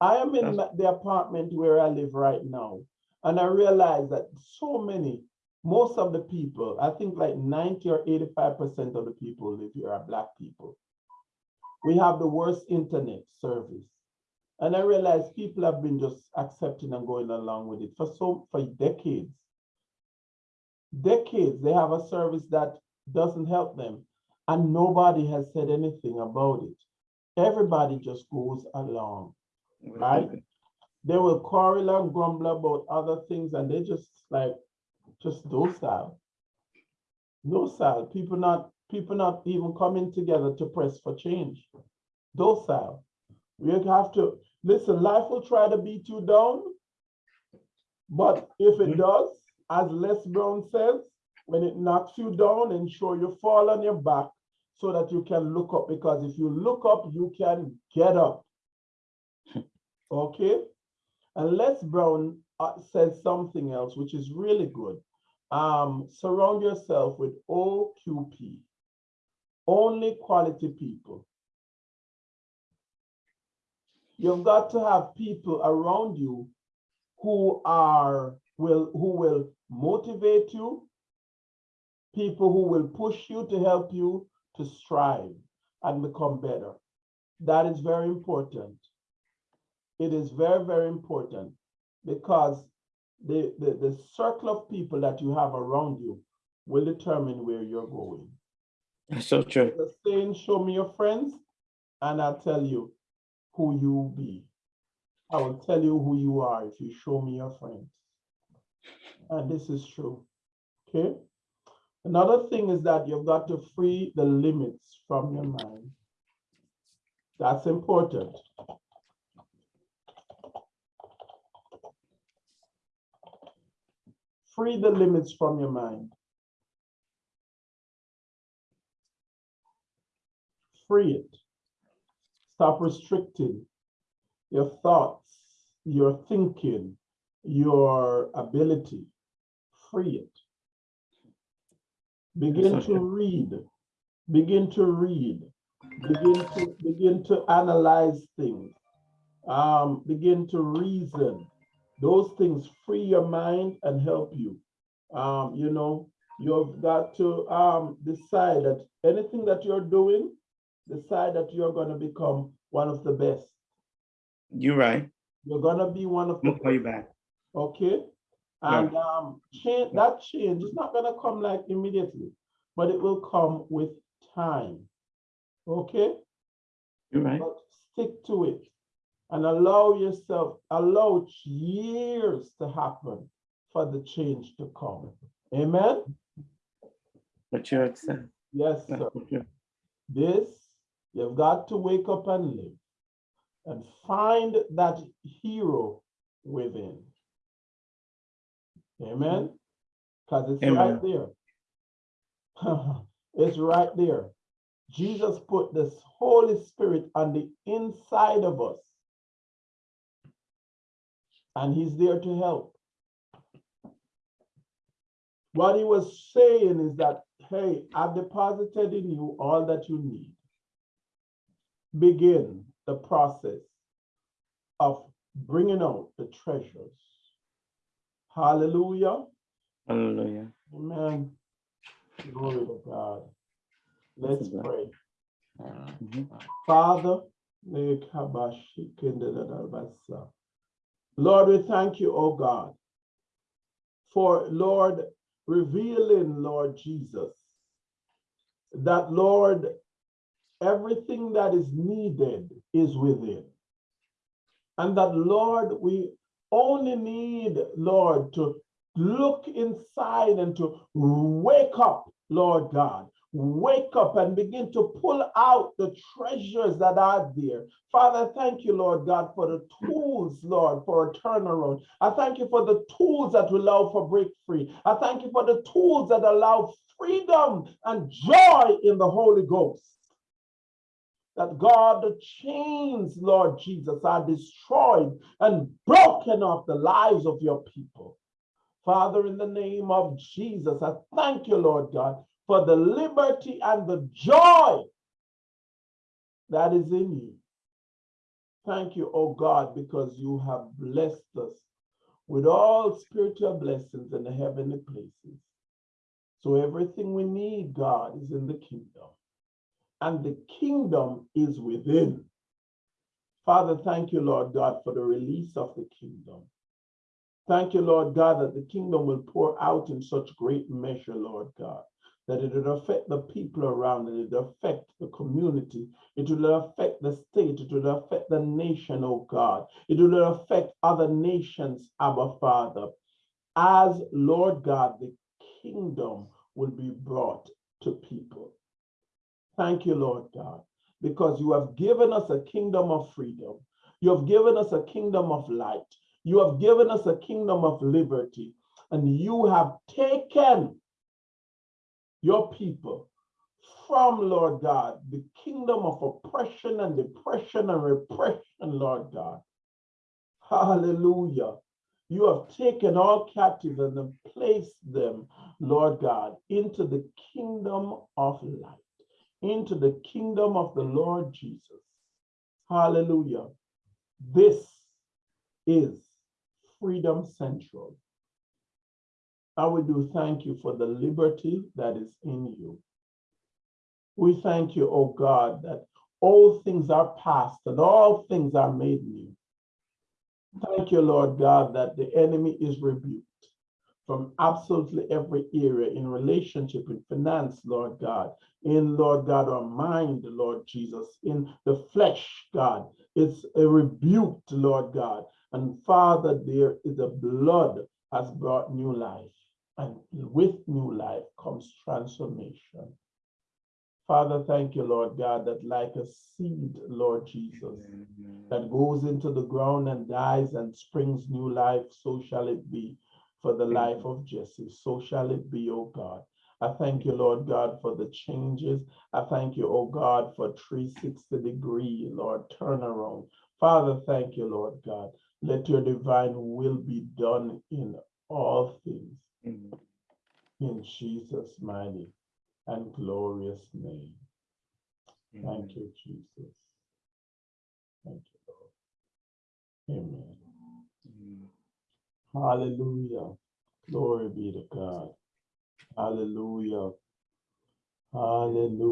I am in That's- the apartment where I live right now, and I realize that so many, most of the people, I think like 90 or 85% of the people live here are Black people. We have the worst internet service. And I realize people have been just accepting and going along with it for so for decades. Decades, they have a service that doesn't help them, and nobody has said anything about it. Everybody just goes along. Right. They will quarrel and grumble about other things, and they just like just docile. Docile. People not people not even coming together to press for change. Docile. We have to listen. Life will try to beat you down, but if it Mhm. does, as Les Brown says, when it knocks you down, ensure you fall on your back so that you can look up. Because if you look up, you can get up. Okay? And Les Brown uh, says something else, which is really good. Um, surround yourself with OQP, only quality people. You've got to have people around you who are will who will motivate you, people who will push you to help you to strive and become better. That is very important. It is very, very important because the, the, the circle of people that you have around you will determine where you're going. That's so true. The saying, show me your friends, and I'll tell you who you be. I will tell you who you are if you show me your friends. And this is true. Okay? Another thing is that you've got to free the limits from your mind. That's important. Free the limits from your mind. Free it. Stop restricting your thoughts, your thinking, your ability. Free it. Begin to read. Begin to read. Begin to begin to analyze things. Um, begin to reason. Those things free your mind and help you. Um, you know, you've got to um, decide that anything that you're doing, decide that you're going to become one of the best. You're right. You're going to be one of the gonna call you back. okay? Yeah. And um, change that change is not going to come like immediately, but it will come with time. Okay? You're right. But stick to it and allow yourself, allow years to happen for the change to come. Amen? But you're. Yes, sir. This, you've got to wake up and live and find that hero within. Amen? Because it's right there. it's right there. Jesus put this Holy Spirit on the inside of us. And he's there to help. What he was saying is that, hey, I've deposited in you all that you need. Begin the process of bringing out the treasures. Hallelujah. Hallelujah. Amen. Glory to God. Let's pray. Mhm. Father. Lord, we thank you, oh God, for Lord revealing, Lord Jesus, that Lord, everything that is needed is within. And that, Lord, we only need, Lord, to look inside and to wake up, Lord God. Wake up and begin to pull out the treasures that are there. Father, thank you, Lord God, for the tools, Lord, for a turnaround. I thank you for the tools that will allow for break free. I thank you for the tools that allow freedom and joy in the Holy Ghost that God, the chains, Lord Jesus, are destroyed and broken off the lives of your people. Father, in the name of Jesus, I thank you, Lord God, for the liberty and the joy that is in you. Thank you, oh God, because you have blessed us with all spiritual blessings in the heavenly places. So everything we need, God, is in the kingdom and the kingdom is within. Father, thank you, Lord God, for the release of the kingdom. Thank you, Lord God, that the kingdom will pour out in such great measure, Lord God, that it will affect the people around and it will affect the community. It will affect the state. It will affect the nation, oh God. It will affect other nations, Abba Father. As Lord God, the kingdom will be brought to people. Thank you, Lord God, because you have given us a kingdom of freedom. You have given us a kingdom of light. You have given us a kingdom of liberty. And you have taken your people from, Lord God, the kingdom of oppression and depression and repression, Lord God. Hallelujah. You have taken all captives and placed them, Lord God, into the kingdom of light into the kingdom of the Lord Jesus. Hallelujah. This is Freedom Central. I we do thank you for the liberty that is in you. We thank you, oh God, that all things are past and all things are made new. Thank you, Lord God, that the enemy is rebuked from absolutely every area in relationship, in finance, Lord God, in, Lord God, our mind, Lord Jesus, in the flesh, God. It's a rebuke, Lord God. And Father, there is a blood has brought new life. And with new life comes transformation. Father, thank you, Lord God, that like a seed, Lord Jesus, that goes into the ground and dies and springs new life, so shall it be for the life of Jesse. So shall it be, O God. I thank you, Lord God, for the changes. I thank you, oh God, for 360 degree, Lord, turnaround. Father, thank you, Lord God. Let your divine will be done in all things. Amen. In Jesus' mighty and glorious name. Thank you, Jesus. Thank you, Lord. Amen. Amen. Hallelujah. Glory be to God. Hallelujah. Hallelujah.